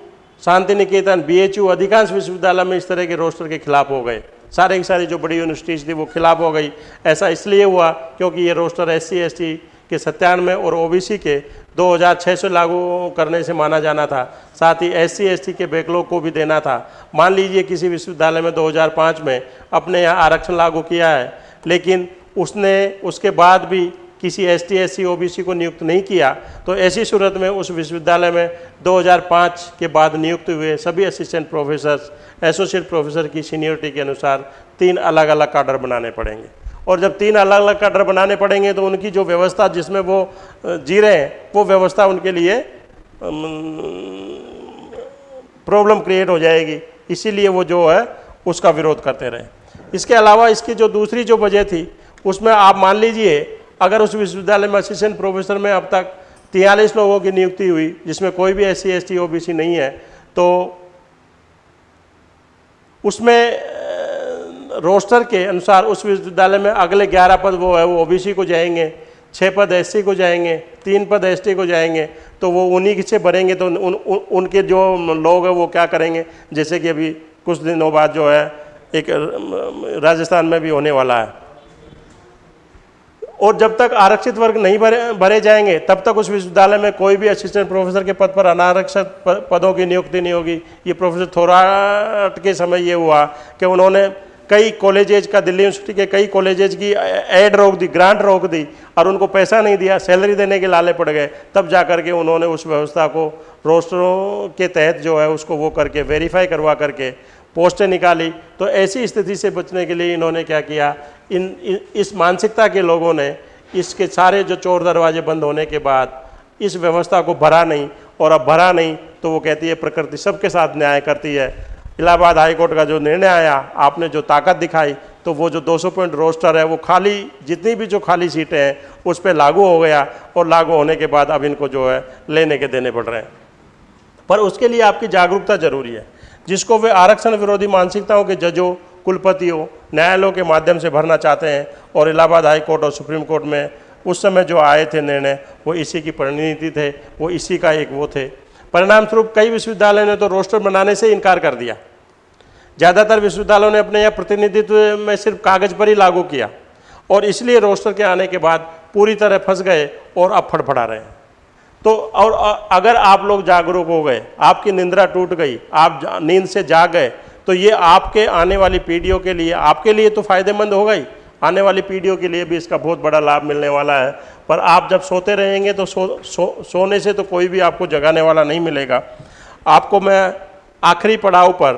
Shantiniketan B H U अधिकांश विश्वविद्यालय में इस तरह के रोस्टर के खिलाफ हो गए। सारे की सारी जो बड़ी यूनिवर्सिटीज़ थी वो खिलाफ हो गई। ऐसा इसलिए हुआ क्योंकि ये रोस्टर एस सी के सत्तानवे और ओबीसी के 2600 लागू करने से माना जाना था। साथ ही एस सी के बैकलॉग को भी देना था। मान लीजिए किसी विश्वविद्यालय में 2005 में अपने यहाँ आरक्षण लागू किया है, लेकिन उसने उसके बाद भी किसी S T S C O B C को नियुक्त नहीं किया तो ऐसी सूरत में उस विश्वविद्यालय में 2005 के बाद नियुक्त हुए सभी असिस्टेंट प्रोफेसर एसोसिएट प्रोफेसर की सीनियरिटी के अनुसार तीन अलग अलग काडर बनाने पड़ेंगे। और जब तीन अलग अलग काडर बनाने पड़ेंगे तो उनकी जो व्यवस्था जिसमें वो जी रहे हैं, वो व्यवस्था उनके लिए प्रॉब्लम क्रिएट हो जाएगी। इसीलिए वो जो है, उसका विरोध करते रहे। इसके अलावा इसकी जो दूसरी जो वजह थी उसमें आप मान लीजिए अगर उस विश्वविद्यालय में असिस्टेंट प्रोफेसर में अब तक तियालीस लोगों की नियुक्ति हुई जिसमें कोई भी S C S T O B C नहीं है तो उसमें रोस्टर के अनुसार उस विश्वविद्यालय में अगले ग्यारह पद वो है वो ओबीसी को जाएँगे छः पद एस को जाएँगे तीन पद एसटी को जाएँगे तो वो उन्हीं से भरेंगे तो उन, उन, उनके जो लोग हैं वो क्या करेंगे? जैसे कि अभी कुछ दिनों बाद जो है एक राजस्थान में भी होने वाला है। और जब तक आरक्षित वर्ग नहीं भरे भरे जाएँगे, तब तक उस विश्वविद्यालय में कोई भी असिस्टेंट प्रोफेसर के पद पर अनारक्षित पदों की नियुक्ति नहीं होगी। ये प्रोफेसर थोराट के समय ये हुआ कि उन्होंने कई कॉलेजेज का, दिल्ली यूनिवर्सिटी के कई कॉलेजेज की एड रोक दी ग्रांट रोक दी और उनको पैसा नहीं दिया सैलरी देने के लाले पड़ गए। तब जा करके उन्होंने उस व्यवस्था को रोस्टरों के तहत जो है उसको वो करके वेरीफाई करवा करके पोस्टें निकाली। तो ऐसी स्थिति से बचने के लिए इन्होंने क्या किया? इन, इस मानसिकता के लोगों ने इसके सारे जो चोर दरवाजे बंद होने के बाद इस व्यवस्था को भरा नहीं और अब भरा नहीं तो वो कहती है प्रकृति सबके साथ न्याय करती है। इलाहाबाद हाईकोर्ट का जो निर्णय आया आपने जो ताकत दिखाई तो वो जो 200 पॉइंट रोस्टर है वो खाली जितनी भी जो खाली सीटें हैं उस पर लागू हो गया और लागू होने के बाद अब इनको जो है लेने के देने पड़ रहे हैं। पर उसके लिए आपकी जागरूकता ज़रूरी है। जिसको वे आरक्षण विरोधी मानसिकताओं के जजों कुलपतियों, न्यायालयों के माध्यम से भरना चाहते हैं और इलाहाबाद हाई कोर्ट और सुप्रीम कोर्ट में उस समय जो आए थे निर्णय, वो इसी की परिणति थे, वो इसी का एक वो थे। परिणाम स्वरूप कई विश्वविद्यालयों ने तो रोस्टर बनाने से इनकार कर दिया। ज़्यादातर विश्वविद्यालयों ने अपने यहाँ प्रतिनिधित्व में सिर्फ़ कागज़ पर ही लागू किया और इसलिए रोस्टर के आने के बाद पूरी तरह फंस गए और अब फड़फड़ा रहे हैं। तो और अगर आप लोग जागरूक हो गए, आपकी निंद्रा टूट गई, आप नींद से जाग गए तो ये आपके आने वाली पीढ़ियों के लिए आपके लिए तो फ़ायदेमंद होगा ही आने वाली पीढ़ियों के लिए भी इसका बहुत बड़ा लाभ मिलने वाला है। पर आप जब सोते रहेंगे तो सो, सो सोने से तो कोई भी आपको जगाने वाला नहीं मिलेगा। आपको मैं आखिरी पड़ाव पर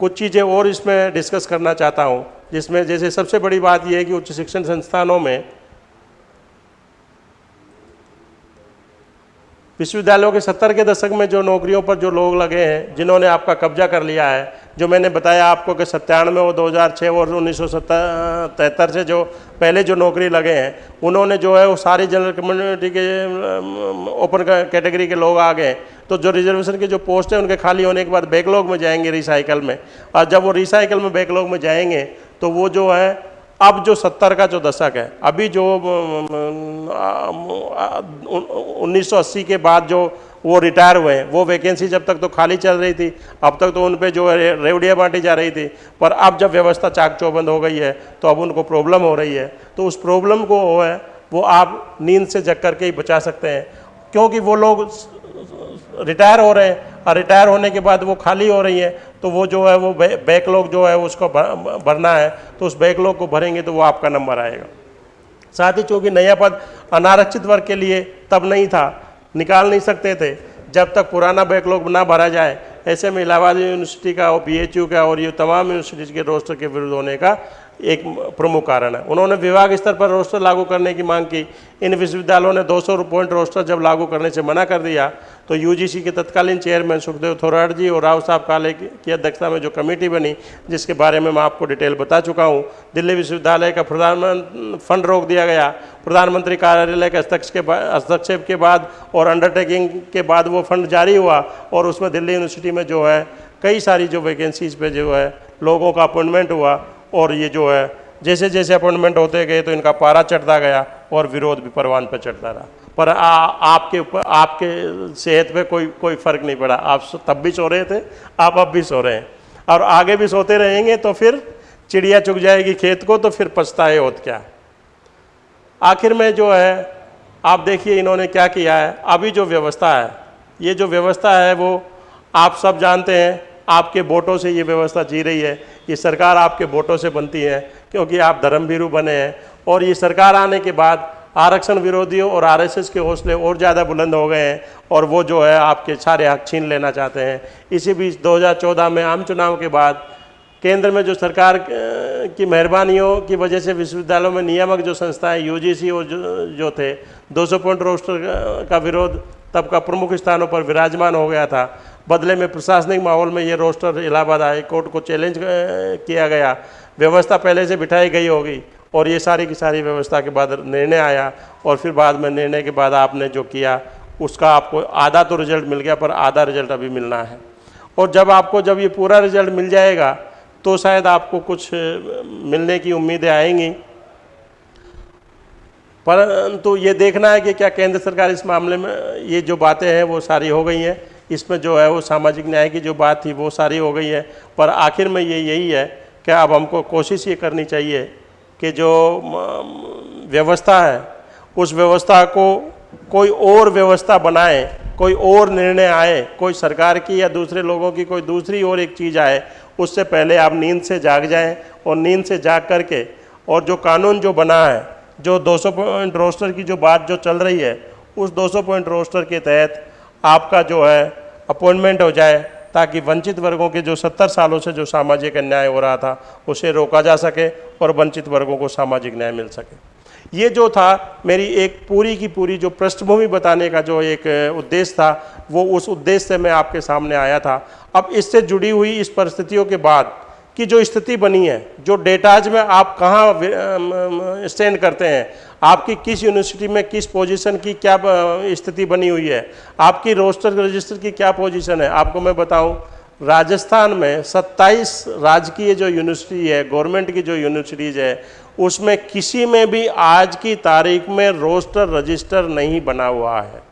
कुछ चीज़ें और इसमें डिस्कस करना चाहता हूँ जिसमें जैसे सबसे बड़ी बात यह है कि उच्च शिक्षण संस्थानों में विश्वविद्यालयों के सत्तर के दशक में जो नौकरियों पर जो लोग लगे हैं जिन्होंने आपका कब्जा कर लिया है जो मैंने बताया आपको कि सत्तानवे और 2006 और उन्नीस से जो पहले जो नौकरी लगे हैं, उन्होंने जो है वो सारी जनरल कम्युनिटी के ओपन कैटेगरी के लोग आ गए तो जो रिजर्वेशन के जो पोस्ट हैं, उनके खाली होने के बाद बैकलॉग में जाएँगे रिसाइकल में। और जब वो रिसाइकल में बैकलॉग में जाएँगे तो वो जो है, अब जो सत्तर का जो दशक है, अभी जो 1980 के बाद जो वो रिटायर हुए हैं। वो वैकेंसी जब तक तो खाली चल रही थी, अब तक तो उन पर जो है रेवड़ियाँ बांटी जा रही थी। पर अब जब व्यवस्था चाक चौबंद हो गई है तो अब उनको प्रॉब्लम हो रही है। तो उस प्रॉब्लम को वो है, वो आप नींद से जग करके ही बचा सकते हैं। क्योंकि वो लोग रिटायर हो रहे हैं, और रिटायर होने के बाद वो खाली हो रही है तो वो जो है, वो बैकलॉग जो है, उसको भरना है। तो उस बैकलॉग को भरेंगे तो वो आपका नंबर आएगा। साथ ही चूँकि नया पद अनारक्षित वर्ग के लिए तब नहीं था निकाल नहीं सकते थे। जब तक पुराना बैकलॉग ना भरा जाए, ऐसे में इलाहाबाद यूनिवर्सिटी का और बी का और ये तमाम यूनिवर्सिटीज़ के रोस्टर के विरुद्ध होने का एक प्रमुख कारण है। उन्होंने विभाग स्तर पर रोस्टर लागू करने की मांग की। इन विश्वविद्यालयों ने 200 पॉइंट रोस्टर जब लागू करने से मना कर दिया तो यूजीसी के तत्कालीन चेयरमैन सुखदेव थोराट जी और राव साहब काले की अध्यक्षता में जो कमेटी बनी, जिसके बारे में मैं आपको डिटेल बता चुका हूँ, दिल्ली विश्वविद्यालय का प्रधानमंत्री फंड रोक दिया गया। प्रधानमंत्री कार्यालय के हस्तक्षेप के हस्तक्षेप के बाद और अंडरटेकिंग के बाद वो फंड जारी हुआ और उसमें दिल्ली यूनिवर्सिटी में जो है, कई सारी जो वैकेंसीज पे जो है, लोगों का अपॉइंटमेंट हुआ। और ये जो है जैसे जैसे अपॉइंटमेंट होते गए तो इनका पारा चढ़ता गया और विरोध भी परवान पर चढ़ता रहा। पर आ, आपके ऊपर आपके सेहत पे कोई कोई फ़र्क नहीं पड़ा। आप तब भी सो रहे थे आप अब भी सो रहे हैं। और आगे भी सोते रहेंगे तो फिर चिड़िया चुग जाएगी खेत को तो फिर पछताए होत क्या? आखिर में जो है आप देखिए इन्होंने क्या किया है। अभी जो व्यवस्था है ये जो व्यवस्था है वो आप सब जानते हैं आपके वोटों से ये व्यवस्था जी रही है ये सरकार आपके वोटों से बनती है क्योंकि आप धर्मभीरु बने हैं। और ये सरकार आने के बाद आरक्षण विरोधियों और आरएसएस के हौसले और ज़्यादा बुलंद हो गए हैं और वो जो है आपके सारे हक छीन लेना चाहते हैं। इसी बीच 2014 में आम चुनाव के बाद केंद्र में जो सरकार की मेहरबानियों की वजह से विश्वविद्यालयों में नियामक जो संस्थाएँ यूजीसी और जो, जो थे 200 पॉइंट रोस्टर का विरोध तब का प्रमुख स्थानों पर विराजमान हो गया था। बदले में प्रशासनिक माहौल में ये रोस्टर इलाहाबाद हाई कोर्ट को चैलेंज किया गया। व्यवस्था पहले से बिठाई गई होगी और ये सारी की सारी व्यवस्था के बाद निर्णय आया और फिर बाद में निर्णय के बाद आपने जो किया, उसका आपको आधा तो रिज़ल्ट मिल गया, पर आधा रिज़ल्ट अभी मिलना है। और जब आपको, जब ये पूरा रिज़ल्ट मिल जाएगा तो शायद आपको कुछ मिलने की उम्मीदें आएँगी। परंतु ये देखना है कि क्या केंद्र सरकार इस मामले में, ये जो बातें हैं, वो सारी हो गई हैं। इसमें जो है वो सामाजिक न्याय की जो बात थी, वो सारी हो गई है। पर आखिर में ये यही है कि अब हमको कोशिश ये करनी चाहिए कि जो व्यवस्था है, उस व्यवस्था को कोई और व्यवस्था बनाए, कोई और निर्णय आए, कोई सरकार की या दूसरे लोगों की, कोई दूसरी और एक चीज़ आए, उससे पहले आप नींद से जाग जाएँ और नींद से जाग करके और जो कानून जो बना है, जो 200 पॉइंट रोस्टर की जो बात जो चल रही है, उस 200 पॉइंट रोस्टर के तहत आपका जो है अपॉइंटमेंट हो जाए ताकि वंचित वर्गों के जो सत्तर सालों से जो सामाजिक अन्याय हो रहा था, उसे रोका जा सके और वंचित वर्गों को सामाजिक न्याय मिल सके। ये जो था, मेरी एक पूरी की पूरी जो पृष्ठभूमि बताने का जो एक उद्देश्य था, वो उस उद्देश्य से मैं आपके सामने आया था। अब इससे जुड़ी हुई इस परिस्थितियों के बाद की जो स्थिति बनी है, जो डेटाज में आप कहाँ स्टैंड करते हैं आपकी किस यूनिवर्सिटी में किस पोजीशन की क्या स्थिति बनी हुई है? आपकी रोस्टर रजिस्टर की क्या पोजीशन है? आपको मैं बताऊँ, राजस्थान में 27 राजकीय जो यूनिवर्सिटी है गवर्नमेंट की जो यूनिवर्सिटीज़ है, उसमें किसी में भी आज की तारीख में रोस्टर रजिस्टर नहीं बना हुआ है।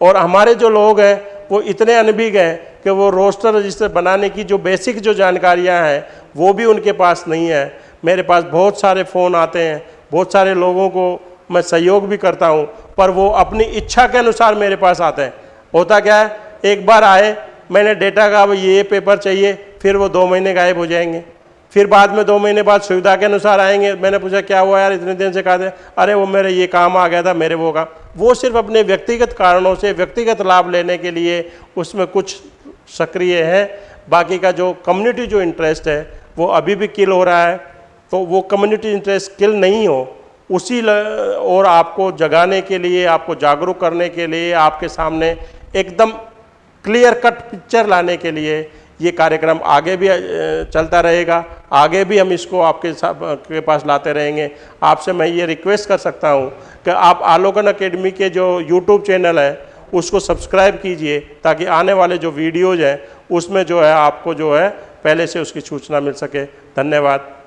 और हमारे जो लोग हैं, वो इतने अनभिग हैं कि वो रोस्टर रजिस्टर बनाने की जो बेसिक जो जानकारियाँ हैं, वो भी उनके पास नहीं है। मेरे पास बहुत सारे फ़ोन आते हैं बहुत सारे लोगों को मैं सहयोग भी करता हूँ, पर वो अपनी इच्छा के अनुसार मेरे पास आते हैं। होता क्या है, एक बार आए, मैंने डेटा का ये पेपर चाहिए, फिर वो दो महीने गायब हो जाएँगे। फिर बाद में दो महीने बाद सुविधा के अनुसार आएँगे। मैंने पूछा, क्या हुआ यार, इतने दिन से कहा थे? अरे, वो मेरे, ये काम आ गया था, मेरे वो काम। वो सिर्फ़ अपने व्यक्तिगत कारणों से, व्यक्तिगत लाभ लेने के लिए उसमें कुछ सक्रिय है। बाकी का जो कम्युनिटी जो इंटरेस्ट है, वो अभी भी किल हो रहा है। तो वो कम्युनिटी इंटरेस्ट किल नहीं हो, उसी और आपको जगाने के लिए, आपको जागरूक करने के लिए, आपके सामने एकदम क्लियर कट पिक्चर लाने के लिए ये कार्यक्रम आगे भी चलता रहेगा। आगे भी हम इसको आपके के पास लाते रहेंगे। आपसे मैं ये रिक्वेस्ट कर सकता हूँ कि आप आलोकन अकेडमी के जो यूट्यूब चैनल है, उसको सब्सक्राइब कीजिए, ताकि आने वाले जो वीडियोज़ हैं, उसमें जो है आपको जो है, पहले से उसकी सूचना मिल सके। धन्यवाद।